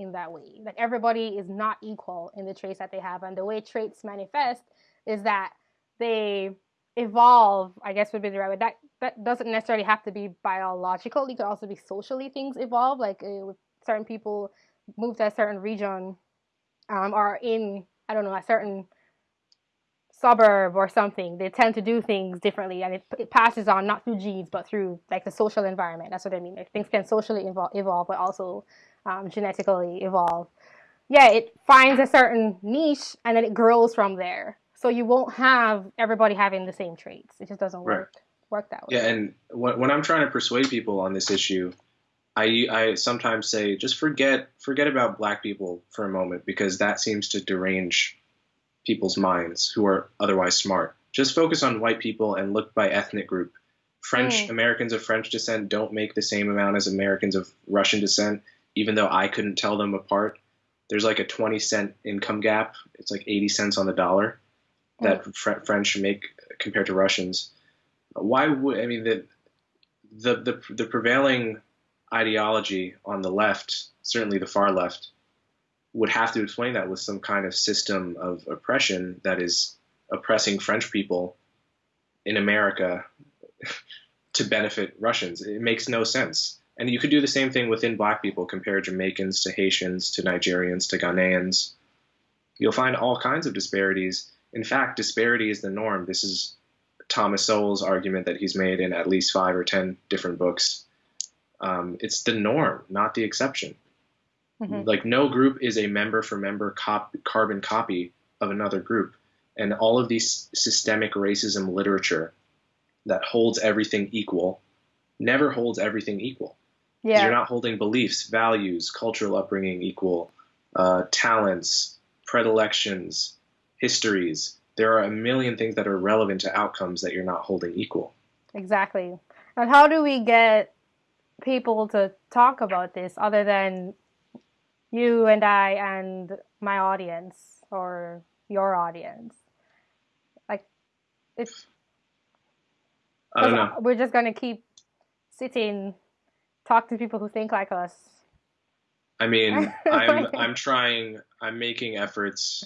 in that way. Like everybody is not equal in the traits that they have and the way traits manifest is that they evolve, I guess would be the right way. That that doesn't necessarily have to be biological. It could also be socially things evolve. Like uh, certain people move to a certain region um, or in I don't know a certain suburb or something, they tend to do things differently, and it, it passes on not through genes but through like the social environment. That's what I mean. Like, things can socially evolve, evolve but also um, genetically evolve. Yeah, it finds a certain niche and then it grows from there. So you won't have everybody having the same traits. It just doesn't work right. work that way. Yeah, and when I'm trying to persuade people on this issue, I I sometimes say just forget forget about black people for a moment because that seems to derange people's minds who are otherwise smart. Just focus on white people and look by ethnic group. French mm. Americans of French descent don't make the same amount as Americans of Russian descent, even though I couldn't tell them apart. There's like a 20 cent income gap. It's like 80 cents on the dollar that mm. Fr- French make compared to Russians. Why would I mean the the the, the prevailing ideology on the left, certainly the far left, would have to explain that with some kind of system of oppression that is oppressing French people in America to benefit Russians. It makes no sense. And you could do the same thing within black people, compare Jamaicans to Haitians to Nigerians to Ghanaians. You'll find all kinds of disparities. In fact, disparity is the norm. This is Thomas Sowell's argument that he's made in at least five or ten different books. Um, it's the norm, not the exception. Mm-hmm. Like no group is a member for member cop- carbon copy of another group. And all of these systemic racism literature that holds everything equal never holds everything equal. Yeah. You're not holding beliefs, values, cultural upbringing equal, uh, talents, predilections, histories. There are a million things that are relevant to outcomes that you're not holding equal. Exactly. And how do we get people to talk about this other than you and I and my audience or your audience. Like it's I don't know. We're just gonna keep sitting, talk to people who think like us. I mean, I'm I'm trying. I'm making efforts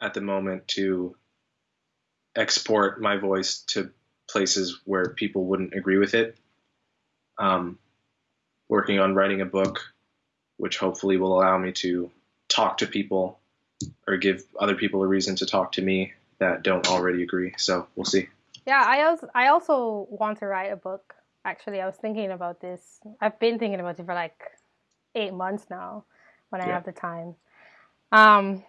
at the moment to export my voice to places where people wouldn't agree with it. Um, working on writing a book which hopefully will allow me to talk to people or give other people a reason to talk to me that don't already agree. So we'll see. Yeah, I also I also want to write a book. Actually, I was thinking about this. I've been thinking about it for like eight months now, when I yeah. have the time. Um,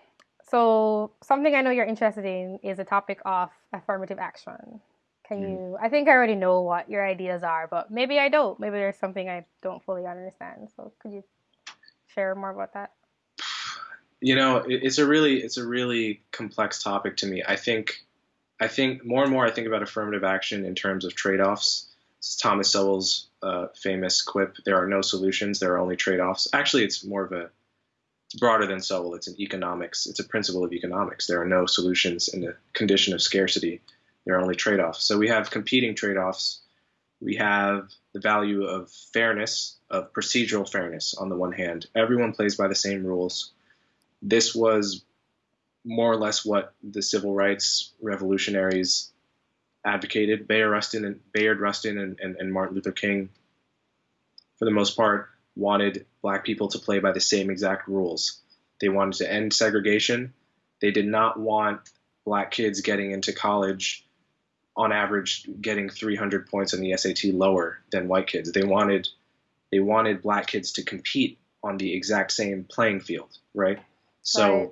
so something I know you're interested in is the topic of affirmative action. Can mm. you? I think I already know what your ideas are, but maybe I don't. Maybe there's something I don't fully understand. So could you share more about that? You know, it's a really it's a really complex topic to me. I think I think more and more I think about affirmative action in terms of trade-offs. It's Thomas Sowell's uh, famous quip: "There are no solutions, there are only trade-offs." Actually, it's more of a it's broader than Sowell. It's an economics. It's a principle of economics. There are no solutions in a condition of scarcity. There are only trade-offs. So we have competing trade-offs. We have the value of fairness of procedural fairness on the one hand. Everyone plays by the same rules. This was more or less what the civil rights revolutionaries advocated. Bayard Rustin and Bayard Rustin and, and, and Martin Luther King, for the most part, wanted black people to play by the same exact rules. They wanted to end segregation. They did not want black kids getting into college on average getting 300 points on the SAT lower than white kids. They wanted they wanted black kids to compete on the exact same playing field, right? So right.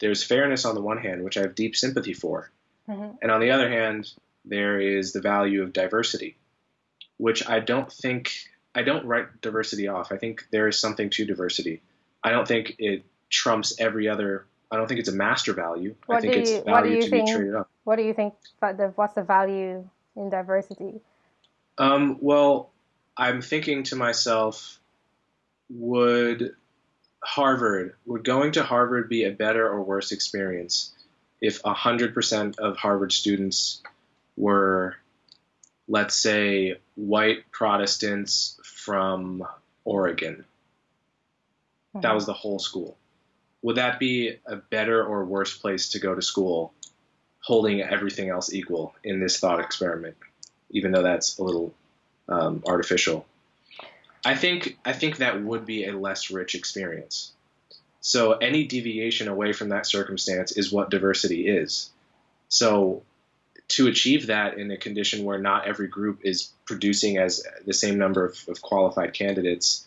there's fairness on the one hand, which I have deep sympathy for. Mm-hmm. And on the other hand, there is the value of diversity, which I don't think I don't write diversity off. I think there is something to diversity. I don't think it trumps every other. I don't think it's a master value. What I think it's you- do value to think- be traded up. What do you think? But the what's the value in diversity? Um, well, I'm thinking to myself, would Harvard, would going to Harvard be a better or worse experience if 100% of Harvard students were, let's say, white Protestants from Oregon? That was the whole school. Would that be a better or worse place to go to school, holding everything else equal in this thought experiment? Even though that's a little um, artificial. I think I think that would be a less rich experience. So any deviation away from that circumstance is what diversity is. So to achieve that in a condition where not every group is producing as the same number of, of qualified candidates,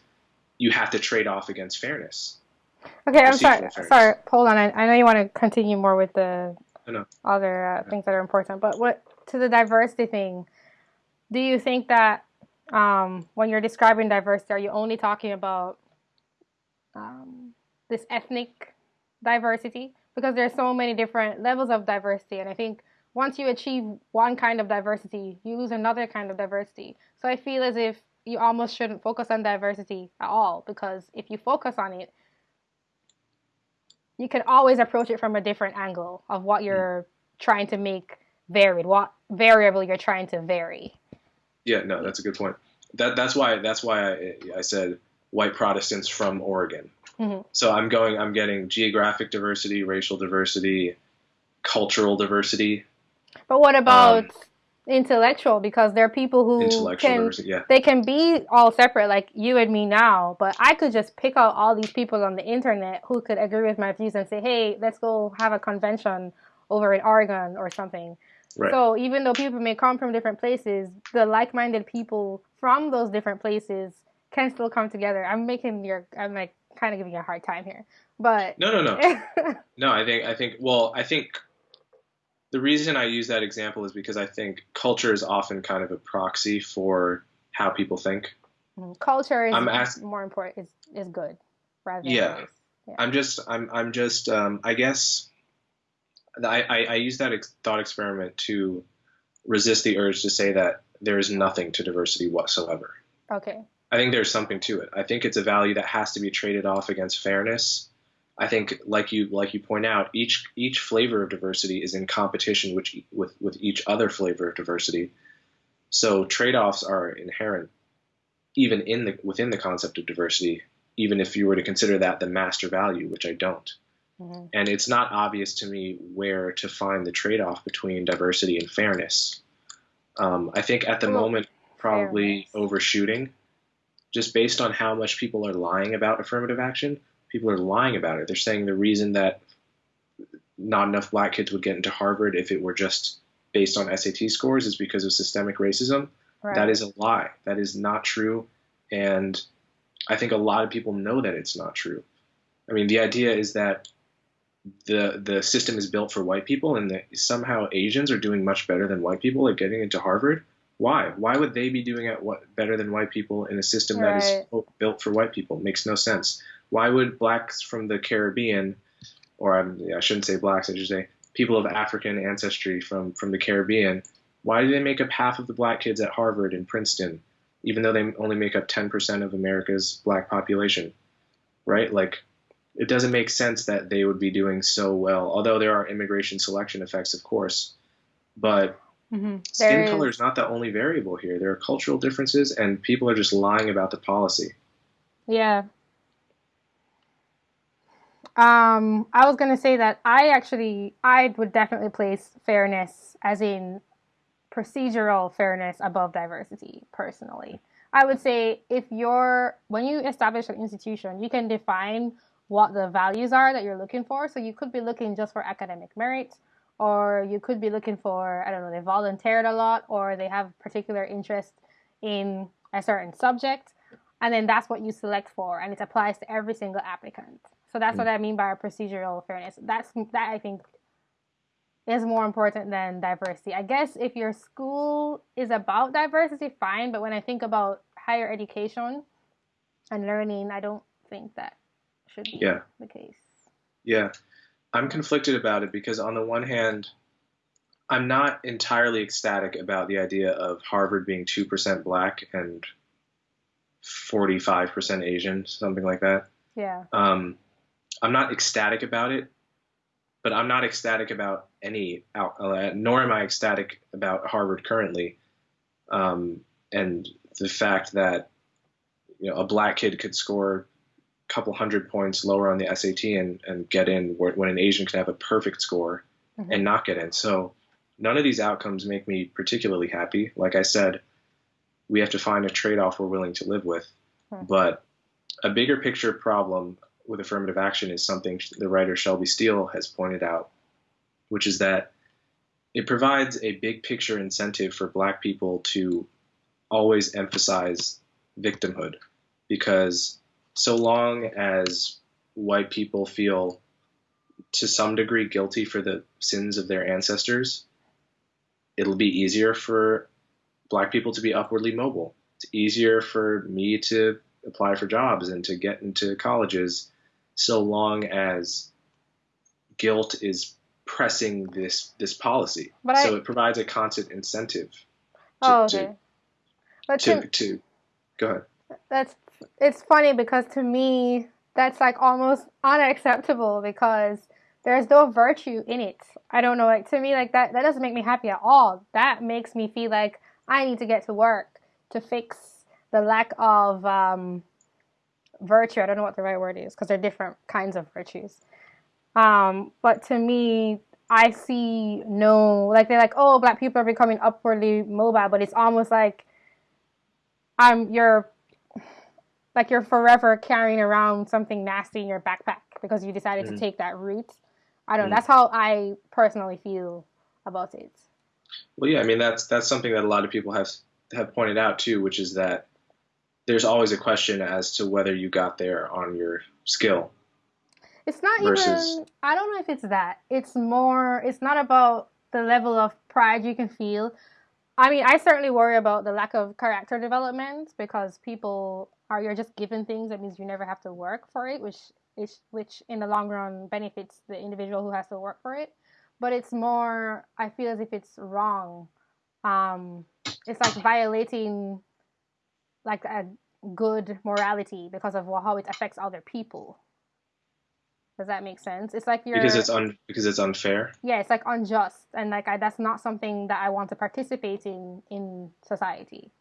you have to trade off against fairness. Okay, I'm sorry. Sorry, hold on. I, I know you want to continue more with the other uh, things that are important, but what to the diversity thing? Do you think that um, when you're describing diversity, are you only talking about um, this ethnic diversity? Because there's so many different levels of diversity, and I think once you achieve one kind of diversity, you lose another kind of diversity. So I feel as if you almost shouldn't focus on diversity at all, because if you focus on it, you can always approach it from a different angle of what you're trying to make varied, what variable you're trying to vary. Yeah, no, that's a good point. That that's why that's why I, I said white Protestants from Oregon. Mhm. So I'm going. I'm getting geographic diversity, racial diversity, cultural diversity, But what about intellectual? Because there are people who can yeah. they can be all separate, like you and me now. But I could just pick out all these people on the internet who could agree with my views and say, "Hey, let's go have a convention over in Oregon or something." right. So even though people may come from different places, the like-minded people from those different places can still come together. I'm making your, I'm like kind of giving you a hard time here, but no, no, no, no. I think I think well, I think the reason I use that example is because I think culture is often kind of a proxy for how people think. culture is ask- more important. Is is good rather than Yeah. Yeah. I'm just I'm I'm just um, I guess I, I, I use that ex- thought experiment to resist the urge to say that there is nothing to diversity whatsoever. Okay. I think there's something to it. I think it's a value that has to be traded off against fairness. I think, like you like you point out, each each flavor of diversity is in competition with with with each other flavor of diversity. So trade-offs are inherent, even in the within the concept of diversity. Even if you were to consider that the master value, which I don't, Mhm. and it's not obvious to me where to find the trade-off between diversity and fairness. Um, I think at the moment, probably fairness. overshooting, just based on how much people are lying about affirmative action. People are lying about it. They're saying the reason that not enough black kids would get into Harvard if it were just based on SAT scores is because of systemic racism. Right. That is a lie. That is not true. And I think a lot of people know that it's not true. I mean, the idea is that the the system is built for white people, and that somehow Asians are doing much better than white people at getting into Harvard. Why? Why would they be doing it what, better than white people in a system that is Right. built for white people? It Makes no sense. Why would blacks from the Caribbean, or I'm, I shouldn't say blacks, I should say people of African ancestry from from the Caribbean, why do they make up half of the black kids at Harvard and Princeton, even though they only make up 10% of America's black population? Right? Like, it doesn't make sense that they would be doing so well, although there are immigration selection effects, of course. But Mhm. skin There color is- is not the only variable here. There are cultural differences, and people are just lying about the policy. Yeah. Um, I was gonna say that I actually I would definitely place fairness as in procedural fairness above diversity personally. I would say if you're when you establish an institution, you can define what the values are that you're looking for. So you could be looking just for academic merit, or you could be looking for I don't know they volunteered a lot, or they have particular interest in a certain subject and then that's what you select for and it applies to every single applicant so that's what i mean by procedural fairness that's that i think is more important than diversity. I guess if your school is about diversity, fine. But when I think about higher education and learning, I don't think that should be yeah. the case. Yeah. I'm conflicted about it because, on the one hand, I'm not entirely ecstatic about the idea of Harvard being 2% black and 45% Asian, something like that. Yeah. Um, I'm not ecstatic about it, but I'm not ecstatic about any, uh, nor am I ecstatic about Harvard currently. Um, and the fact that you know a black kid could score a couple hundred points lower on the SAT and, and get in, when an Asian could have a perfect score mm-hmm. and not get in. So none of these outcomes make me particularly happy. Like I said, we have to find a trade-off we're willing to live with. Hmm. But a bigger picture problem with affirmative action is something the writer Shelby Steele has pointed out, which is that it provides a big picture incentive for black people to always emphasize victimhood because so long as white people feel to some degree guilty for the sins of their ancestors, it'll be easier for black people to be upwardly mobile. It's easier for me to apply for jobs and to get into colleges so long as guilt is pressing this this policy. But so I, it provides a constant incentive. To, oh, okay. To, but to, to, to go ahead. That's it's funny because to me that's like almost unacceptable because there's no virtue in it. I don't know, like to me like that that doesn't make me happy at all. That makes me feel like I need to get to work to fix the lack of um, virtue. I don't know what the right word is because they're different kinds of virtues. Um, but to me, I see no like they're like, oh, black people are becoming upwardly mobile, but it's almost like I'm you're like you're forever carrying around something nasty in your backpack because you decided mm-hmm. to take that route. I don't know. Mm-hmm. That's how I personally feel about it. Well, yeah, I mean that's that's something that a lot of people have have pointed out too, which is that there's always a question as to whether you got there on your skill. It's not versus... even. I don't know if it's that. It's more. It's not about the level of pride you can feel. I mean, I certainly worry about the lack of character development because people are you're just given things. That means you never have to work for it, which is which in the long run benefits the individual who has to work for it but it's more i feel as if it's wrong um it's like violating like a good morality because of how it affects other people. Does that make sense? It's like you're because it's un because it's unfair? Yeah it's like unjust and like I, that's not something that i want to participate in in society.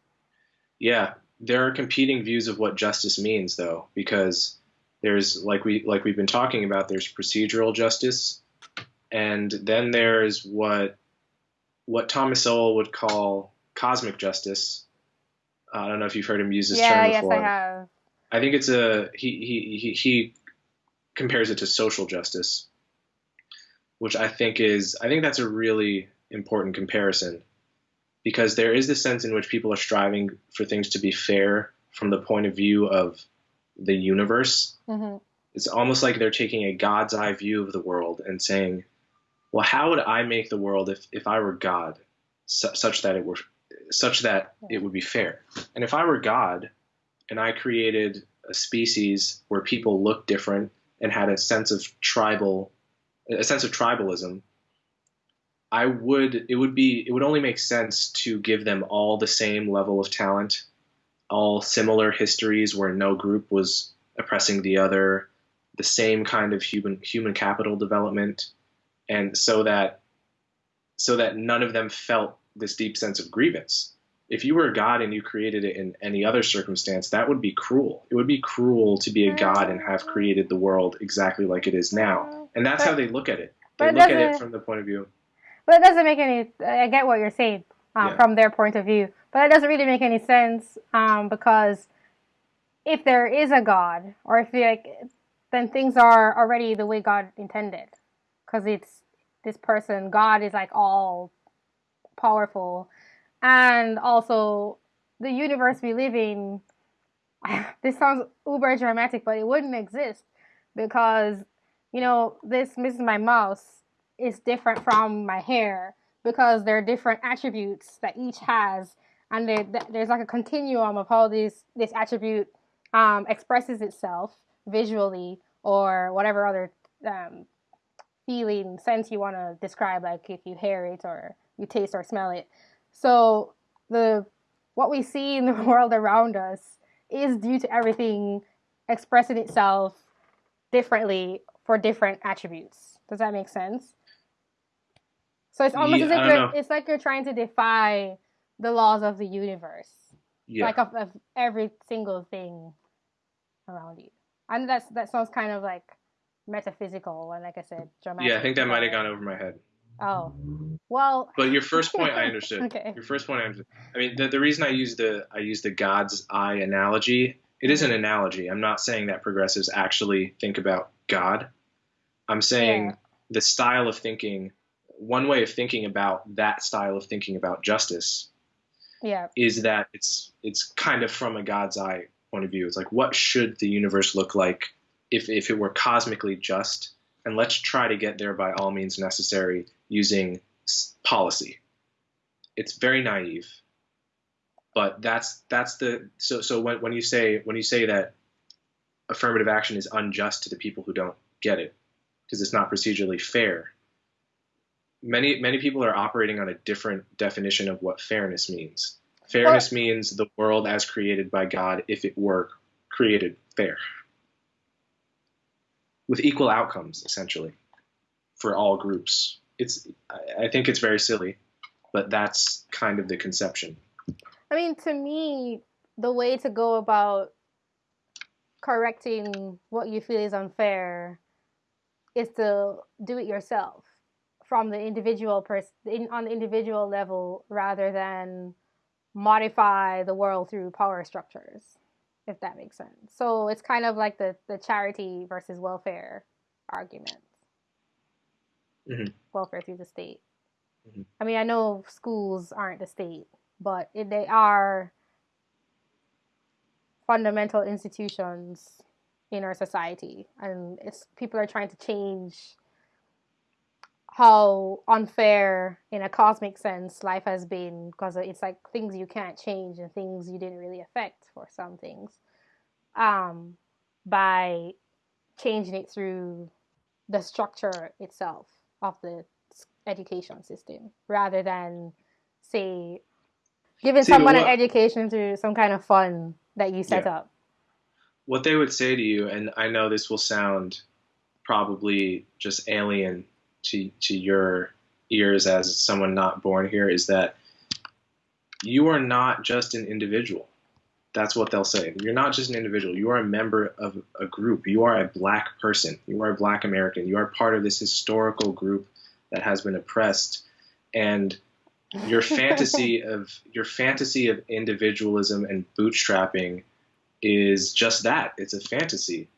Yeah. There are competing views of what justice means though because there's like we like we've been talking about there's procedural justice and then there's what what Thomas Sowell would call cosmic justice. I don't know if you've heard him use this yeah, term before. Yes, I have. I think it's a he, he he he compares it to social justice, which I think is I think that's a really important comparison because there is this sense in which people are striving for things to be fair from the point of view of the universe. Mm-hmm. It's almost like they're taking a God's eye view of the world and saying, well, how would I make the world if, if I were God, su- such that it were such that it would be fair? And if I were God, and I created a species where people looked different and had a sense of tribal, a sense of tribalism, I would it would be it would only make sense to give them all the same level of talent, all similar histories where no group was oppressing the other, the same kind of human human capital development, and so that so that none of them felt this deep sense of grievance. If you were a god and you created it in any other circumstance, that would be cruel. It would be cruel to be a god and have created the world exactly like it is now. And that's but, how they look at it. They look at it from the point of view. But it doesn't make any. I get what you're saying um, yeah. from their point of view, but it doesn't really make any sense um, because if there is a god, or if like, then things are already the way God intended because it's this person. God is like all powerful, and also the universe we live in. This sounds uber dramatic, but it wouldn't exist because you know this Mrs. My Mouse is different from my hair because there are different attributes that each has, and there, there's like a continuum of how this this attribute um, expresses itself visually or whatever other um, feeling sense you want to describe, like if you hear it or you taste or smell it. So the what we see in the world around us is due to everything expressing itself differently for different attributes. Does that make sense? So it's almost yeah, as if you're, it's like you're trying to defy the laws of the universe, yeah. like of, of every single thing around you. And that's that sounds kind of like metaphysical and like I said, dramatic. Yeah, I think that might have gone over my head. Oh, well. But your first point, I understood. okay. Your first point, I understood. I mean, the, the reason I use the I use the God's eye analogy, it is an mm-hmm. analogy. I'm not saying that progressives actually think about God. I'm saying yeah. the style of thinking, one way of thinking about that style of thinking about justice, yeah, is that it's it's kind of from a God's eye point of view. It's like what should the universe look like if if it were cosmically just, and let's try to get there by all means necessary using policy. It's very naive, but that's that's the so so when when you say when you say that affirmative action is unjust to the people who don't get it because it's not procedurally fair. Many many people are operating on a different definition of what fairness means. Fairness means the world as created by God if it were created fair. With equal outcomes essentially for all groups. It's I think it's very silly, but that's kind of the conception. I mean, to me, the way to go about correcting what you feel is unfair is to do it yourself from the individual person on the individual level rather than modify the world through power structures if that makes sense so it's kind of like the the charity versus welfare argument mm-hmm. welfare through the state mm-hmm. i mean i know schools aren't the state but it, they are fundamental institutions in our society and it's people are trying to change how unfair in a cosmic sense life has been because it's like things you can't change and things you didn't really affect for some things um, by changing it through the structure itself of the education system rather than say giving See, someone what, an education through some kind of fun that you set yeah. up what they would say to you, and I know this will sound probably just alien to to your ears as someone not born here, is that you are not just an individual. That's what they'll say. You're not just an individual. You are a member of a group. You are a black person. You are a black American. You are part of this historical group that has been oppressed. And your fantasy of your fantasy of individualism and bootstrapping is just that it's a fantasy.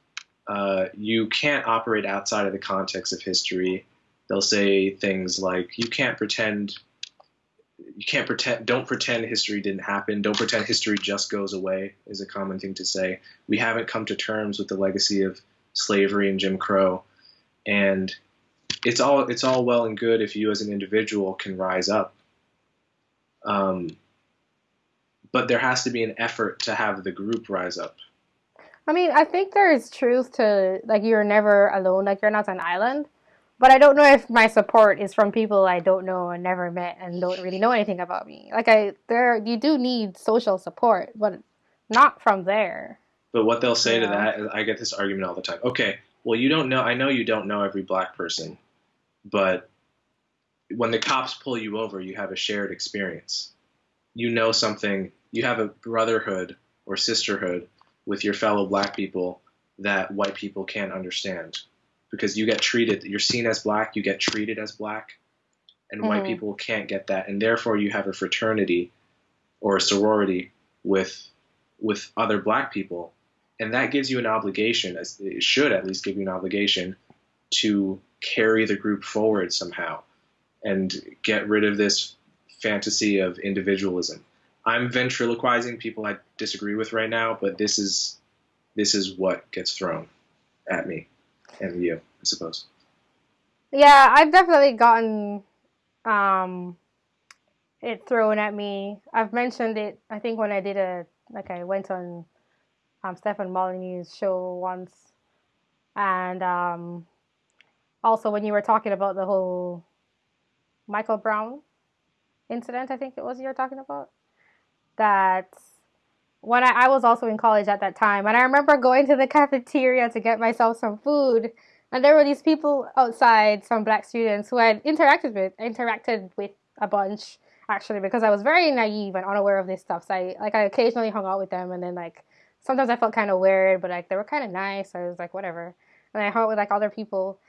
Uh, you can't operate outside of the context of history. They'll say things like, you can't pretend. You can't pretend. Don't pretend history didn't happen. Don't pretend history just goes away. Is a common thing to say. We haven't come to terms with the legacy of slavery and Jim Crow, and it's all it's all well and good if you as an individual can rise up. Um, but there has to be an effort to have the group rise up. I mean, I think there is truth to like you're never alone, like you're not an island. But I don't know if my support is from people I don't know and never met and don't really know anything about me. Like I there you do need social support, but not from there. But what they'll say yeah. to that is I get this argument all the time. Okay, well you don't know I know you don't know every black person, but when the cops pull you over, you have a shared experience. You know something you have a brotherhood or sisterhood with your fellow black people that white people can't understand because you get treated you're seen as black you get treated as black and mm-hmm. white people can't get that and therefore you have a fraternity or a sorority with with other black people and that gives you an obligation it should at least give you an obligation to carry the group forward somehow and get rid of this fantasy of individualism I'm ventriloquizing people I disagree with right now, but this is this is what gets thrown at me and you, I suppose. Yeah, I've definitely gotten um, it thrown at me. I've mentioned it. I think when I did a like I went on um, Stefan Molyneux's show once, and um, also when you were talking about the whole Michael Brown incident, I think it was you were talking about that when I, I was also in college at that time, and I remember going to the cafeteria to get myself some food, and there were these people outside, some black students who I interacted with, interacted with a bunch actually because I was very naive and unaware of this stuff. So I like I occasionally hung out with them, and then like sometimes I felt kind of weird, but like they were kind of nice. So I was like whatever, and I hung out with like other people,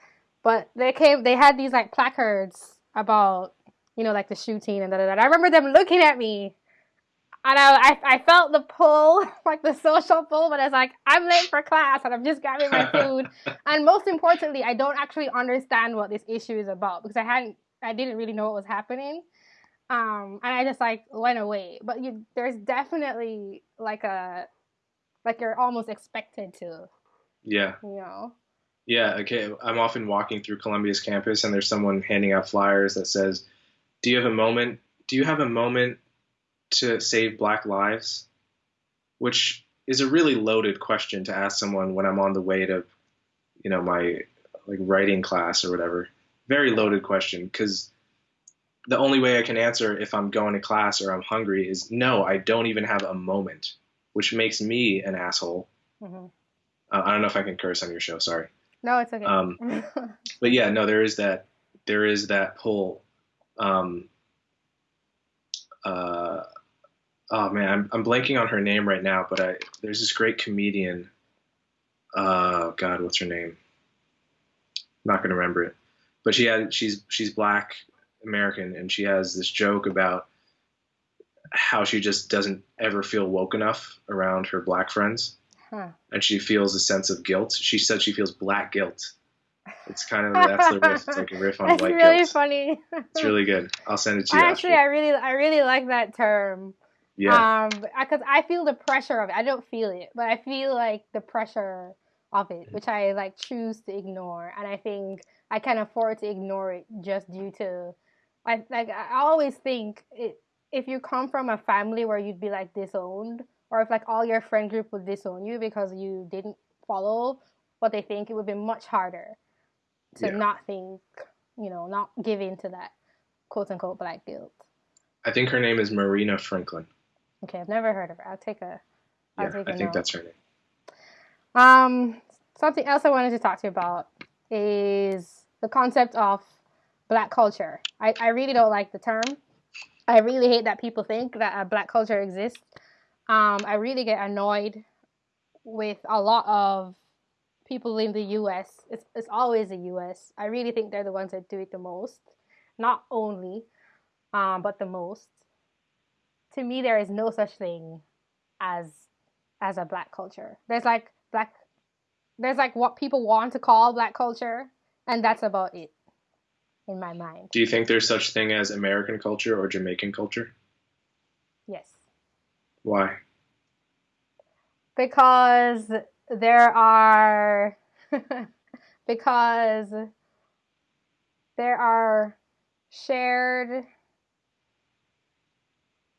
but they came, they had these like placards about you know like the shooting and da da da. I remember them looking at me and I, I, I felt the pull, like the social pull, but it's like, I'm late for class and I'm just grabbing my food. and most importantly, I don't actually understand what this issue is about because I hadn't, I didn't really know what was happening. Um, and I just like went away. But you, there's definitely like a, like you're almost expected to. Yeah. You know? Yeah. Okay. I'm often walking through Columbia's campus and there's someone handing out flyers that says, do you have a moment? Do you have a moment to save black lives? Which is a really loaded question to ask someone when I'm on the way to, you know, my like writing class or whatever. Very loaded question because the only way I can answer if I'm going to class or I'm hungry is no, I don't even have a moment, which makes me an asshole. Mm-hmm. Uh, I don't know if I can curse on your show. Sorry. No, it's okay. Um, but yeah, no, there is that there is that pull. Um, uh, oh man, I'm, I'm blanking on her name right now, but I there's this great comedian. Uh, God, what's her name? I'm not gonna remember it, but she had she's she's black American, and she has this joke about how she just doesn't ever feel woke enough around her black friends, huh. and she feels a sense of guilt. She said she feels black guilt. It's kind of that's the riff. It's like a riff on that's white really guilt. It's really funny. It's really good. I'll send it to you. Actually, I really I really like that term. Yeah. Um, because I feel the pressure of it. I don't feel it, but I feel like the pressure of it, which I like choose to ignore, and I think I can afford to ignore it just due to, I like I always think it. If you come from a family where you'd be like disowned, or if like all your friend group would disown you because you didn't follow what they think, it would be much harder to yeah. not think, you know, not give in to that quote unquote black guilt. I think her name is Marina Franklin. Okay, I've never heard of her. I'll take a. I'll yeah, take a I think note. that's her name. Um, something else I wanted to talk to you about is the concept of black culture. I, I really don't like the term. I really hate that people think that a black culture exists. Um, I really get annoyed with a lot of people in the US. It's, it's always the US. I really think they're the ones that do it the most. Not only, um, but the most to me there is no such thing as as a black culture. There's like black there's like what people want to call black culture and that's about it in my mind. Do you think there's such thing as American culture or Jamaican culture? Yes. Why? Because there are because there are shared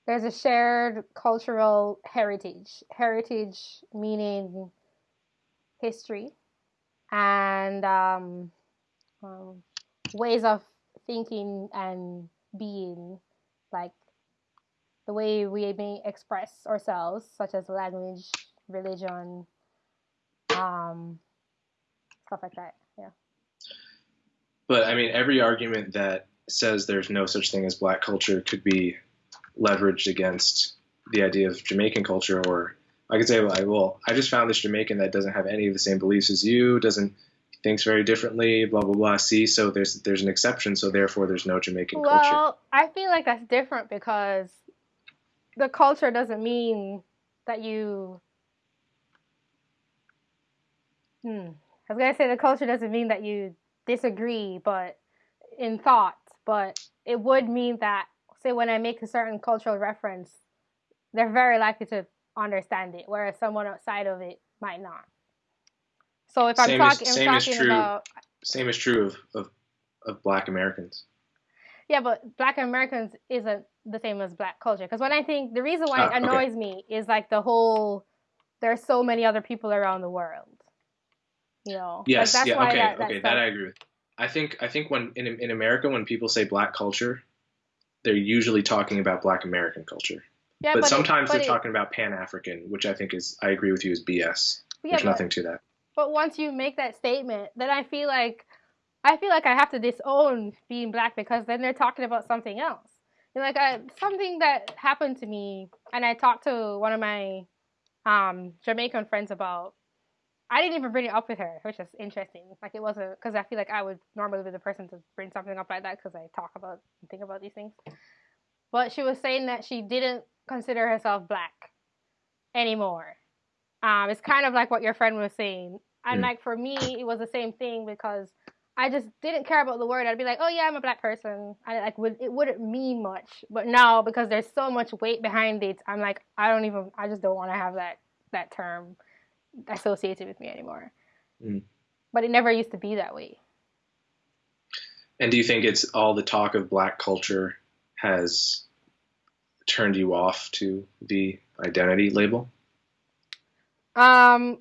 there's a shared cultural heritage. Heritage meaning history and um, um, ways of thinking and being, like the way we may express ourselves, such as language, religion, um, stuff like that. Yeah. But I mean, every argument that says there's no such thing as black culture could be leveraged against the idea of Jamaican culture, or I could say, like, well, I just found this Jamaican that doesn't have any of the same beliefs as you, doesn't thinks very differently, blah blah blah. See, so there's there's an exception, so therefore there's no Jamaican well, culture. Well, I feel like that's different because the culture doesn't mean that you. Hmm. I was gonna say the culture doesn't mean that you disagree, but in thought, but it would mean that say when I make a certain cultural reference, they're very likely to understand it, whereas someone outside of it might not. So if I'm, talk- I'm talking true, about same is true of, of of Black Americans. Yeah, but Black Americans isn't the same as Black culture. Because when I think the reason why Ah, it okay. annoys me is like the whole there are so many other people around the world. You know. Yes, like, that's yeah, why okay, that, that okay, stuff- that I agree with. I think I think when in in America when people say Black culture, they're usually talking about Black American culture. yeah, but, it- sometimes but they're it- talking about Pan African, which I think is I agree with you is BS. yeah, There's but- nothing to that. But once you make that statement, then I feel like I feel like I have to disown being black because then they're talking about something else. And like I, something that happened to me, and I talked to one of my um, Jamaican friends about. I didn't even bring it up with her, which is interesting. Like it wasn't because I feel like I would normally be the person to bring something up like that because I talk about and think about these things. But she was saying that she didn't consider herself black anymore. Um, it's kind of like what your friend was saying. And Mm. like for me, it was the same thing because I just didn't care about the word. I'd be like, oh yeah, I'm a black person. I like would it wouldn't mean much. But now because there's so much weight behind it, I'm like, I don't even. I just don't want to have that that term associated with me anymore. Mm. But it never used to be that way. And do you think it's all the talk of Black culture has turned you off to the identity label? Um,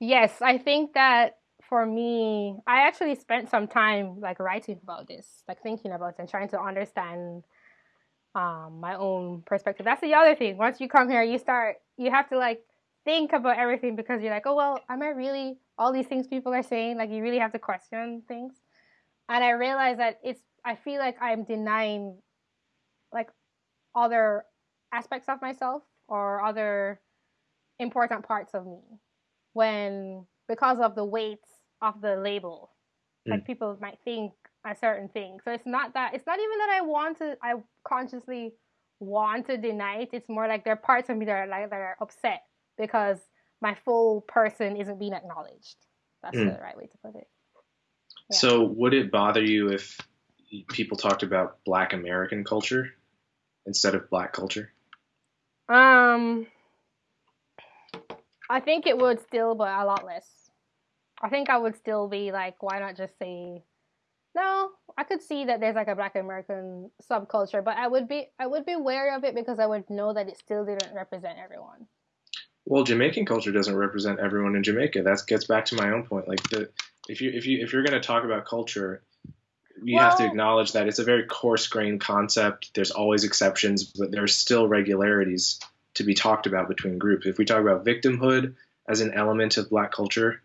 yes, I think that for me, I actually spent some time like writing about this, like thinking about it and trying to understand um my own perspective. That's the other thing. Once you come here, you start you have to like think about everything because you're like, oh well, am I really all these things people are saying? Like you really have to question things. And I realized that it's I feel like I'm denying like other aspects of myself or other important parts of me when because of the weight of the label like hmm. people might think a certain thing so it's not that it's not even that i want to i consciously want to deny it it's more like there are parts of me that are like that are upset because my full person isn't being acknowledged that's Mm. the right way to put it Yeah. So would it bother you if people talked about Black American culture instead of Black culture? Um, I think it would still, but a lot less. I think I would still be like, why not just say, no? I could see that there's like a Black American subculture, but I would be, I would be wary of it because I would know that it still didn't represent everyone. Well, Jamaican culture doesn't represent everyone in Jamaica. That gets back to my own point. Like the if you if you if you're going to talk about culture, you have to acknowledge that it's a very coarse-grained concept. There's always exceptions, but there's still regularities to be talked about between groups. If we talk about victimhood as an element of Black culture,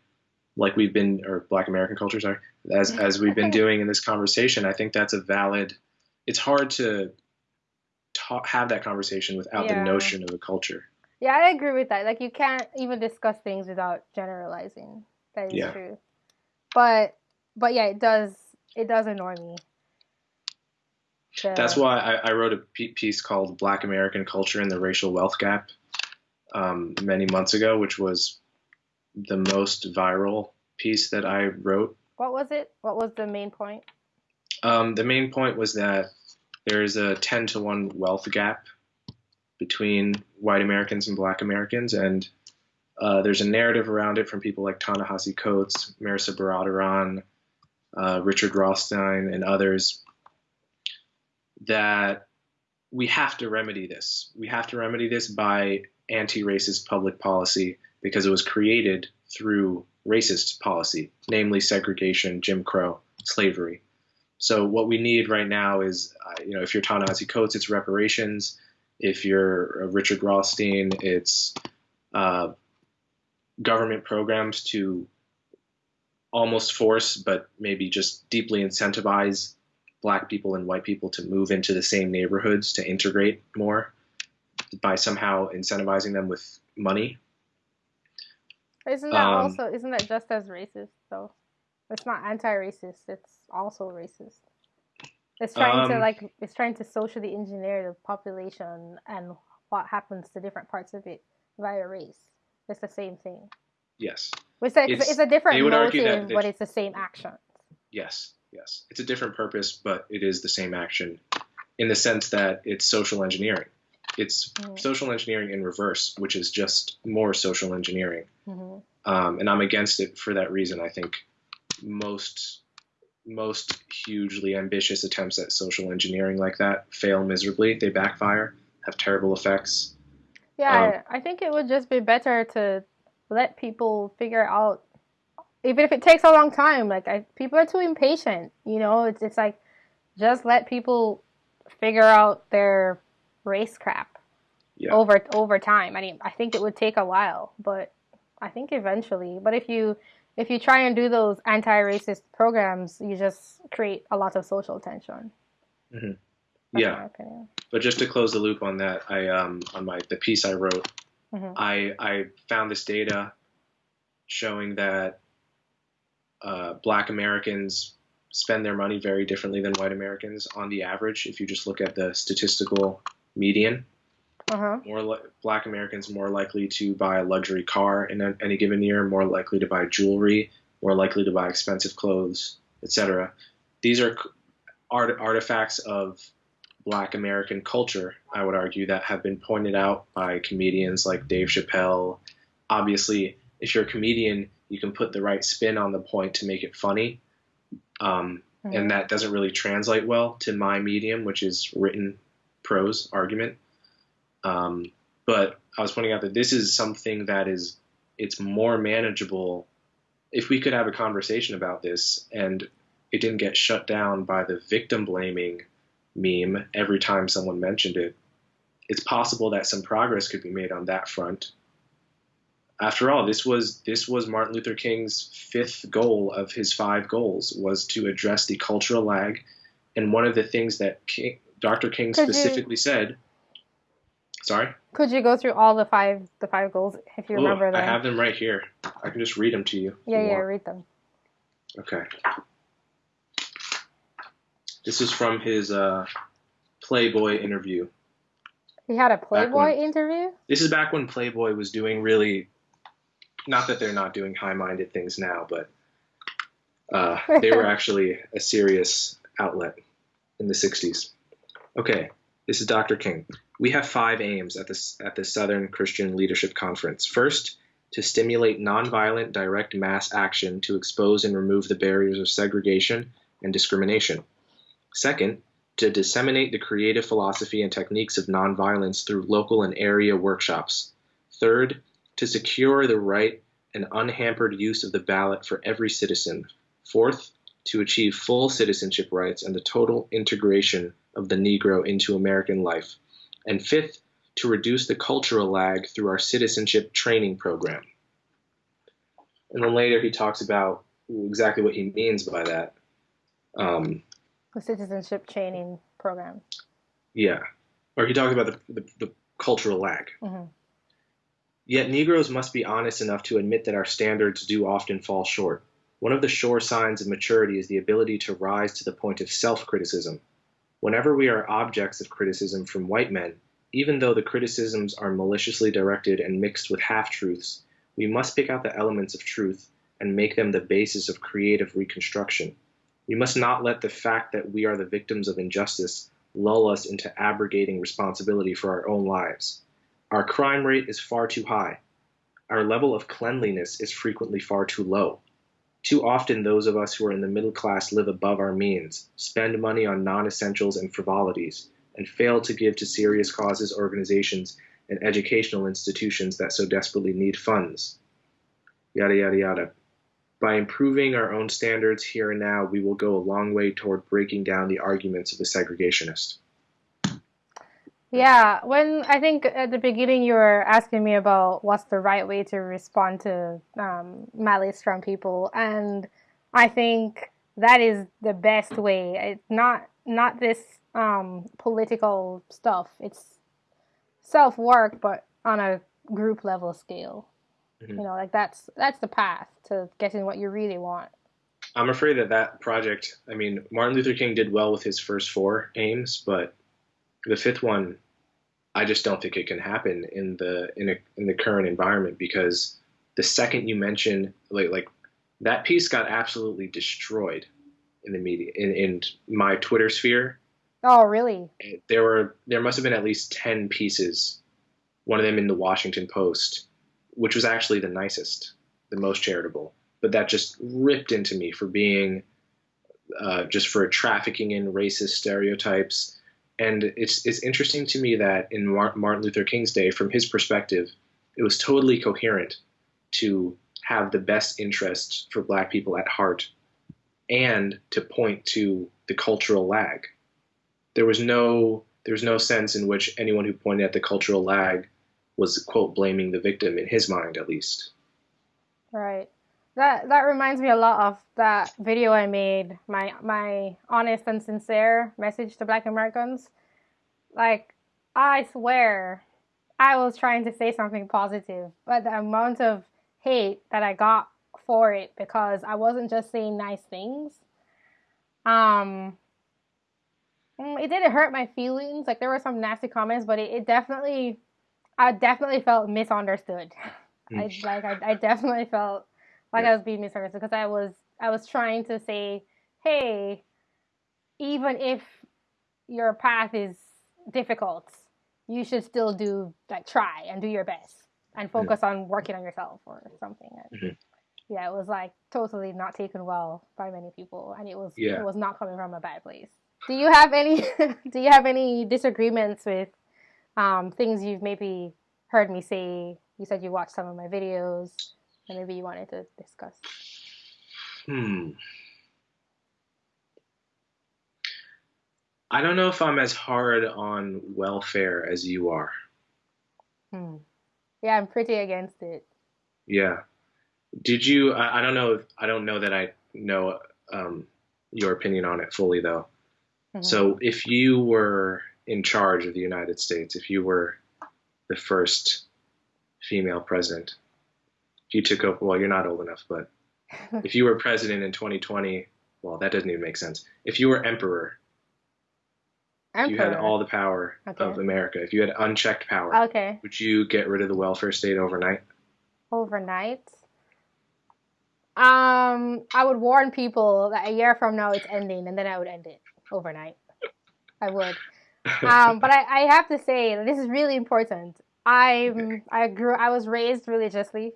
like we've been or Black American culture, sorry, as as we've been doing in this conversation, I think that's a valid. It's hard to ta- have that conversation without the notion of a culture. Yeah, I agree with that. Like, you can't even discuss things without generalizing. That is Yeah. true. But, but yeah, it does, it does annoy me. The- That's why I, I wrote a piece called Black American Culture and the Racial Wealth Gap um, many months ago, which was the most viral piece that I wrote. What was it? What was the main point? Um, the main point was that there is a 10 to 1 wealth gap between white Americans and black Americans, and uh, there's a narrative around it from people like Ta-Nehisi Coates, Mehrsa Baradaran, uh, Richard Rothstein, and others that we have to remedy this. We have to remedy this by anti-racist public policy because it was created through racist policy, namely segregation, Jim Crow, slavery. So what we need right now is, uh, you know, if you're Ta-Nehisi Coates, it's reparations. If you're Richard Rothstein, it's uh, government programs to almost force, but maybe just deeply incentivize black people and white people to move into the same neighborhoods to integrate more by somehow incentivizing them with money. Isn't that Um, also isn't that just as racist though? It's not anti-racist. It's also racist. It's trying to Um, like it's trying to socially engineer the population and what happens to different parts of it via race. It's the same thing. Yes, It's a, it's, It's- a different they would argue motive, that- but it's the same action. yes, yes. It's a different purpose, but it is the same action in the sense that it's social engineering. It's Mm. social engineering in reverse, which is just more social engineering. hmm um, and I'm against it for that reason. I think most most hugely ambitious attempts at social engineering like that fail miserably. They backfire, have terrible effects. Yeah, um, I think it would just be better to let people figure out, even if it takes a long time. Like I, people are too impatient. You know, it's it's like just let people figure out their race crap yeah. over over time. I mean, I think it would take a while, but I think eventually. But if you if you try and do those anti-racist programs, you just create a lot of social tension. Mm-hmm. Yeah, but just to close the loop on that, I um on my the piece I wrote, mm-hmm. I I found this data showing that uh, Black Americans spend their money very differently than white Americans on the average. If you just look at the statistical median, uh-huh. more li- Black Americans more likely to buy a luxury car in a, any given year, more likely to buy jewelry, more likely to buy expensive clothes, etc. These are art- artifacts of Black American culture, I would argue, that have been pointed out by comedians like Dave Chappelle. Obviously, if you're a comedian, you can put the right spin on the point to make it funny. Um, mm-hmm. And that doesn't really translate well to my medium, which is written prose argument. Um, but I was pointing out that this is something that is it's more manageable if we could have a conversation about this and it didn't get shut down by the victim blaming meme every time someone mentioned it. It's possible that some progress could be made on that front. After all, this was this was Martin Luther King's fifth goal of his five goals was to address the cultural lag, and one of the things that King, Dr. King specifically said. Sorry. Could you go through all the five the five goals if you remember them? I have them right here. I can just read them to you. Yeah, yeah, want. read them. Okay. This is from his uh, Playboy interview. He had a Playboy when, interview? This is back when Playboy was doing really, not that they're not doing high minded things now, but uh, they were actually a serious outlet in the 60s. Okay, this is Dr. King. We have five aims at the, at the Southern Christian Leadership Conference. First, to stimulate nonviolent direct mass action to expose and remove the barriers of segregation and discrimination. Second, to disseminate the creative philosophy and techniques of nonviolence through local and area workshops. Third, to secure the right and unhampered use of the ballot for every citizen. Fourth, to achieve full citizenship rights and the total integration of the Negro into American life. And fifth, to reduce the cultural lag through our citizenship training program. And then later he talks about exactly what he means by that. Um, the citizenship training program. Yeah, or he talks about the, the, the cultural lag. Mm-hmm. Yet Negroes must be honest enough to admit that our standards do often fall short. One of the sure signs of maturity is the ability to rise to the point of self criticism. Whenever we are objects of criticism from white men, even though the criticisms are maliciously directed and mixed with half truths, we must pick out the elements of truth and make them the basis of creative reconstruction. We must not let the fact that we are the victims of injustice lull us into abrogating responsibility for our own lives. Our crime rate is far too high. Our level of cleanliness is frequently far too low. Too often, those of us who are in the middle class live above our means, spend money on non essentials and frivolities, and fail to give to serious causes, organizations, and educational institutions that so desperately need funds. Yada, yada, yada by improving our own standards here and now, we will go a long way toward breaking down the arguments of the segregationist. Yeah, when I think at the beginning you were asking me about what's the right way to respond to um, malice from people, and I think that is the best way. It's not not this um, political stuff. It's self work, but on a group level scale. Mm-hmm. You know, like that's that's the path to getting what you really want. I'm afraid that that project. I mean, Martin Luther King did well with his first four aims, but the fifth one, I just don't think it can happen in the in a, in the current environment because the second you mention like like that piece got absolutely destroyed in the media in, in my Twitter sphere. Oh, really? There were there must have been at least ten pieces. One of them in the Washington Post which was actually the nicest, the most charitable. But that just ripped into me for being uh, just for trafficking in racist stereotypes. And it's it's interesting to me that in Martin Luther King's day, from his perspective, it was totally coherent to have the best interests for Black people at heart, and to point to the cultural lag. There was no there was no sense in which anyone who pointed at the cultural lag was quote blaming the victim in his mind at least. Right. That that reminds me a lot of that video I made, my my honest and sincere message to black Americans. Like I swear I was trying to say something positive, but the amount of hate that I got for it because I wasn't just saying nice things. Um mm, it didn't hurt my feelings. Like there were some nasty comments, but it, it definitely I definitely felt misunderstood. Mm. I like I, I definitely felt like yeah. I was being misunderstood because I was I was trying to say, hey, even if your path is difficult, you should still do like try and do your best and focus yeah. on working on yourself or something. Mm-hmm. Yeah, it was like totally not taken well by many people, and it was yeah. it was not coming from a bad place. Do you have any Do you have any disagreements with um, things you've maybe heard me say? You said you watched some of my videos maybe you wanted to discuss? Hmm. I don't know if I'm as hard on welfare as you are. Hmm. Yeah, I'm pretty against it. Yeah. Did you? I, I don't know. If, I don't know that I know um, your opinion on it fully, though. Mm-hmm. So, if you were in charge of the United States, if you were the first female president, you took over, well, you're not old enough, but if you were president in 2020, well, that doesn't even make sense. If you were emperor, emperor. you had all the power okay. of America. If you had unchecked power, okay, would you get rid of the welfare state overnight? Overnight? Um, I would warn people that a year from now it's ending, and then I would end it overnight. I would. Um, but I, I have to say this is really important. I okay. I grew I was raised religiously.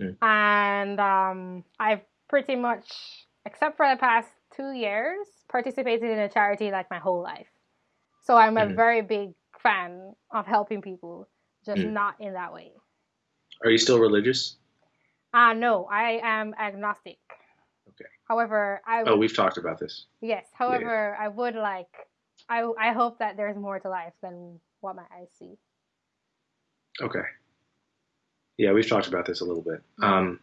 Mm. And um, I've pretty much, except for the past two years, participated in a charity like my whole life. So I'm a mm. very big fan of helping people, just mm. not in that way. Are you still religious? Uh, no, I am agnostic. Okay. However, I. Would, oh, we've talked about this. Yes. However, yeah. I would like. I I hope that there's more to life than what my eyes see. Okay. Yeah, we've talked about this a little bit. Mm-hmm. Um,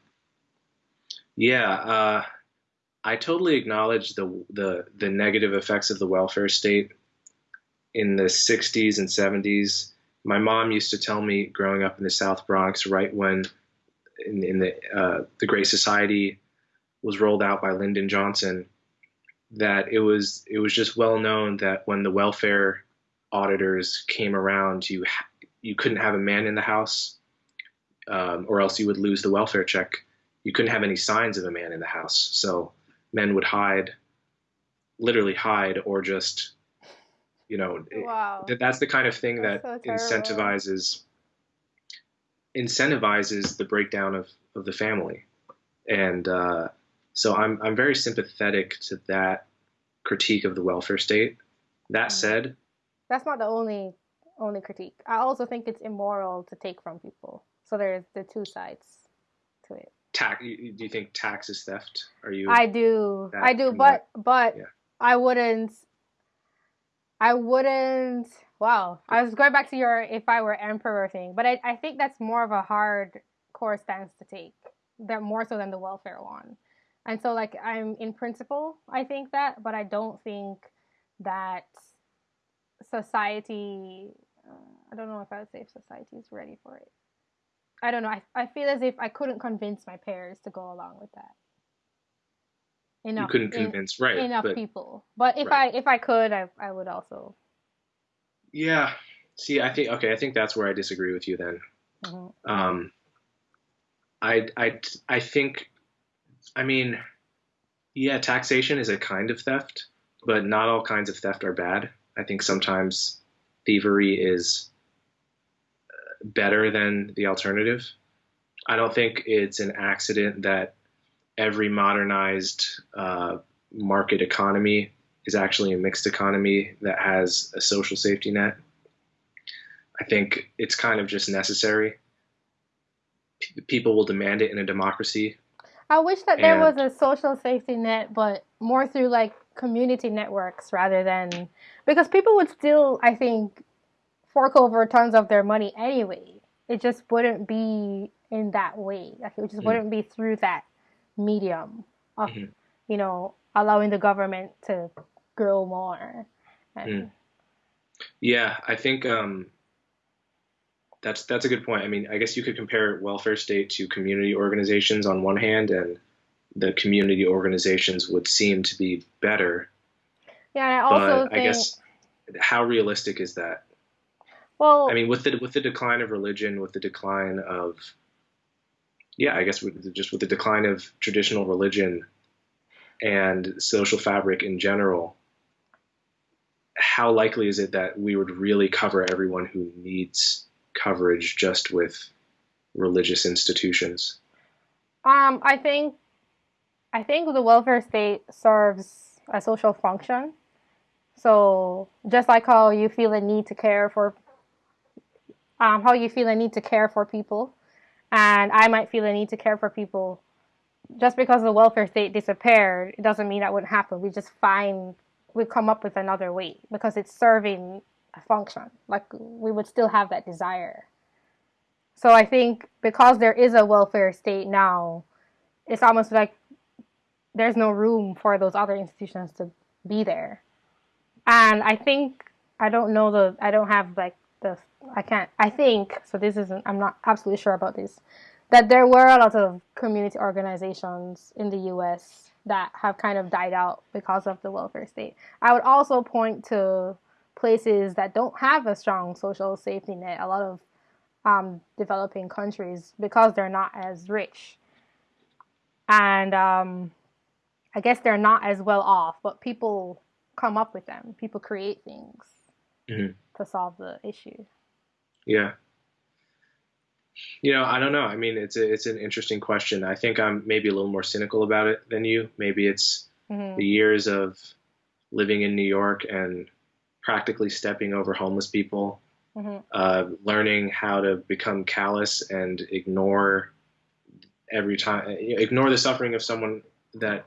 yeah, uh, I totally acknowledge the, the the negative effects of the welfare state in the 60s and 70s. My mom used to tell me growing up in the South Bronx, right when in, in the uh, the Great Society was rolled out by Lyndon Johnson, that it was it was just well known that when the welfare auditors came around, you you couldn't have a man in the house um, or else you would lose the welfare check. You couldn't have any signs of a man in the house. So men would hide, literally hide, or just, you know, wow. it, that's the kind of thing that's that so incentivizes incentivizes the breakdown of, of the family. And uh, so I'm, I'm very sympathetic to that critique of the welfare state. That mm. said, that's not the only only critique. I also think it's immoral to take from people. So there's the two sides to it. Tax? Do you think tax is theft? Are you? I do. I do, but that? but yeah. I wouldn't. I wouldn't. Wow, I was going back to your if I were emperor thing, but I I think that's more of a hard core stance to take. That more so than the welfare one. And so like I'm in principle, I think that, but I don't think that society. Uh, I don't know if I would say if society is ready for it. I don't know. I, I feel as if I couldn't convince my peers to go along with that. Enough, you couldn't convince in, right enough but, people. But if right. I if I could, I I would also. Yeah. See, I think okay. I think that's where I disagree with you then. Mm-hmm. Um, I I I think, I mean, yeah, taxation is a kind of theft, but not all kinds of theft are bad. I think sometimes thievery is better than the alternative. I don't think it's an accident that every modernized uh, market economy is actually a mixed economy that has a social safety net. I think it's kind of just necessary. P- people will demand it in a democracy. I wish that there was a social safety net, but more through like community networks rather than because people would still, I think, fork over tons of their money anyway. It just wouldn't be in that way. Like it just mm wouldn't be through that medium of, mm-hmm. you know, allowing the government to grow more. And... Mm. Yeah, I think um, that's that's a good point. I mean, I guess you could compare welfare state to community organizations on one hand, and the community organizations would seem to be better. Yeah, I also but think... I guess how realistic is that? Well, I mean, with the with the decline of religion, with the decline of yeah, I guess with, just with the decline of traditional religion and social fabric in general, how likely is it that we would really cover everyone who needs coverage just with religious institutions? Um, I think I think the welfare state serves a social function. So just like how you feel a need to care for, um, how you feel a need to care for people, and I might feel a need to care for people. Just because the welfare state disappeared, it doesn't mean that wouldn't happen. We just find we come up with another way because it's serving a function. Like we would still have that desire. So I think because there is a welfare state now, it's almost like there's no room for those other institutions to be there. And I think I don't know the I don't have like the I can't I think so this isn't I'm not absolutely sure about this that there were a lot of community organizations in the US that have kind of died out because of the welfare state. I would also point to places that don't have a strong social safety net, a lot of um, developing countries, because they're not as rich. And um, I guess they're not as well off, but people come up with them, people create things mm-hmm. to solve the issue. Yeah. You know, I don't know. I mean, it's a, it's an interesting question. I think I'm maybe a little more cynical about it than you. Maybe it's mm-hmm. the years of living in New York and practically stepping over homeless people, mm-hmm. uh, learning how to become callous and ignore every time, ignore the suffering of someone that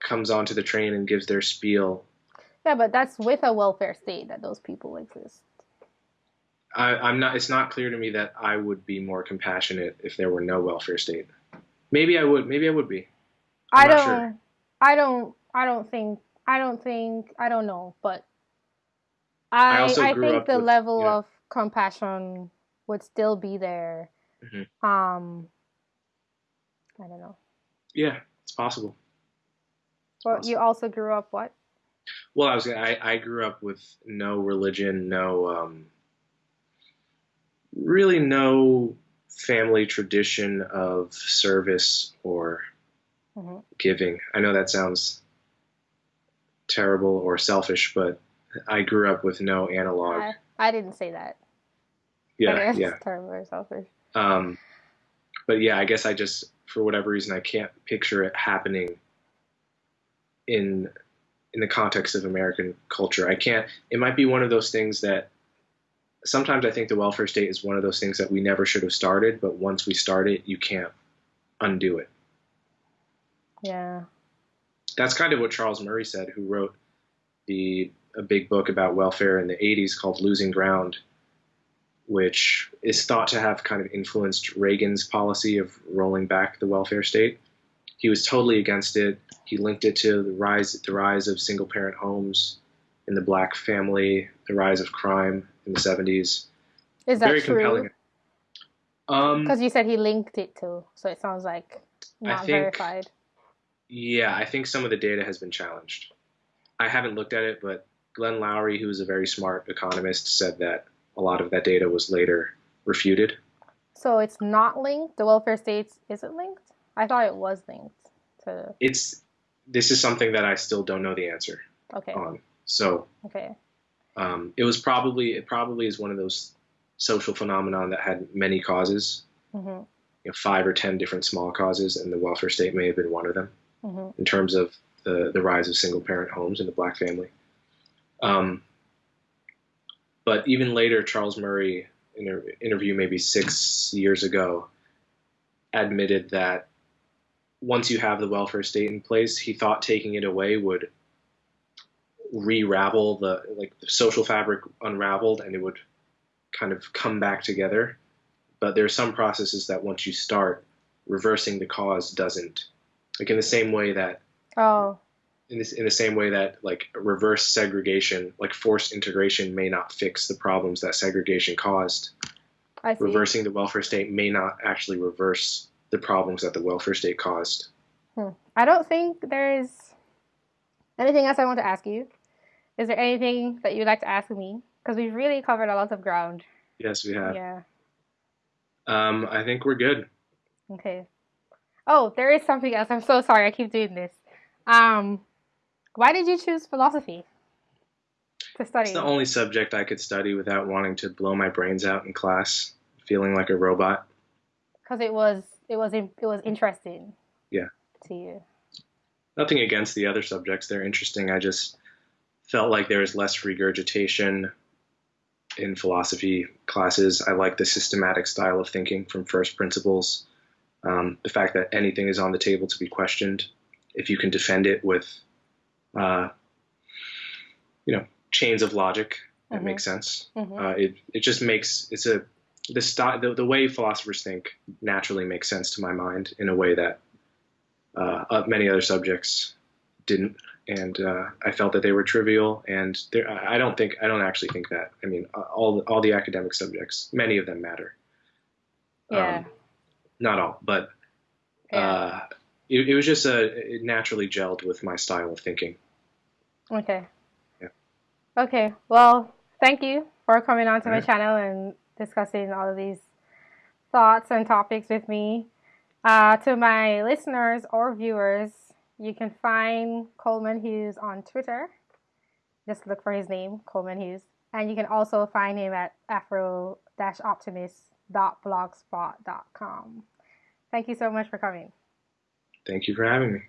comes onto the train and gives their spiel. Yeah, but that's with a welfare state that those people exist. I, am not. It's not clear to me that I would be more compassionate if there were no welfare state. Maybe I would. Maybe I would be. I'm I do not Sure. I don't. I don't think. I don't think. I don't know. But I. I, I think the with, level yeah. of compassion would still be there. Mm-hmm. Um. I don't know. Yeah, it's possible. Well, you also grew up what? Well, I was. I I grew up with no religion, no um really no family tradition of service or mm-hmm. giving. I know that sounds terrible or selfish, but I grew up with no analog. I, I didn't say that. Yeah, yeah. Terrible or selfish. Um, but yeah, I guess I just, for whatever reason, I can't picture it happening in in the context of American culture. I can't. It might be one of those things that sometimes I think the welfare state is one of those things that we never should have started, but once we start it, you can't undo it. Yeah. That's kind of what Charles Murray said, who wrote the a big book about welfare in the 80s called Losing Ground, which is thought to have kind of influenced Reagan's policy of rolling back the welfare state. He was totally against it. He linked it to the rise the rise of single parent homes in the black family, the rise of crime in the 70s. Is that Very true? compelling. Because um, you said he linked it to, so it sounds like not think, verified. Yeah, I think some of the data has been challenged. I haven't looked at it, but Glenn Loury, who is a very smart economist, said that a lot of that data was later refuted. So it's not linked. The welfare states isn't linked. I thought it was linked to. It's. This is something that I still don't know the answer. Okay. On so. Okay um, it was probably it probably is one of those social phenomenon that had many causes, mm-hmm. you know, five or ten different small causes, and the welfare state may have been one of them mm-hmm. in terms of the the rise of single parent homes in the black family. Um, but even later, Charles Murray, in an interview maybe six years ago, admitted that once you have the welfare state in place, he thought taking it away would re-ravel the like the social fabric unraveled and it would kind of come back together. But there are some processes that once you start, reversing the cause doesn't. Like in the same way that oh in this in the same way that like reverse segregation, like forced integration may not fix the problems that segregation caused. Reversing the welfare state may not actually reverse the problems that the welfare state caused. Hmm. I don't think there's anything else I want to ask you. Is there anything that you'd like to ask me? Because we've really covered a lot of ground. Yes, we have. Yeah. Um, I think we're good. Okay. Oh, there is something else. I'm so sorry. I keep doing this. Um, why did you choose philosophy to study? It's the only subject I could study without wanting to blow my brains out in class, feeling like a robot. Because it was it was it was interesting. Yeah. To you. Nothing against the other subjects; they're interesting. I just felt like there was less regurgitation in philosophy classes. I like the systematic style of thinking from first principles. Um, the fact that anything is on the table to be questioned, if you can defend it with, uh, you know, chains of logic that Mhm. make sense. Mhm. Uh, it it just makes it's a the style the, the way philosophers think naturally makes sense to my mind in a way that uh, uh, many other subjects didn't, and uh, I felt that they were trivial. And there, I don't think I don't actually think that. I mean, all all the academic subjects, many of them matter. Yeah. Um, not all, but yeah. uh, it, it was just a it naturally gelled with my style of thinking. Okay. Yeah. Okay. Well, thank you for coming onto my channel and discussing all of these thoughts and topics with me. Uh, to my listeners or viewers, you can find Coleman Hughes on Twitter. Just look for his name, Coleman Hughes. And you can also find him at afro-optimist.blogspot.com. Thank you so much for coming. Thank you for having me.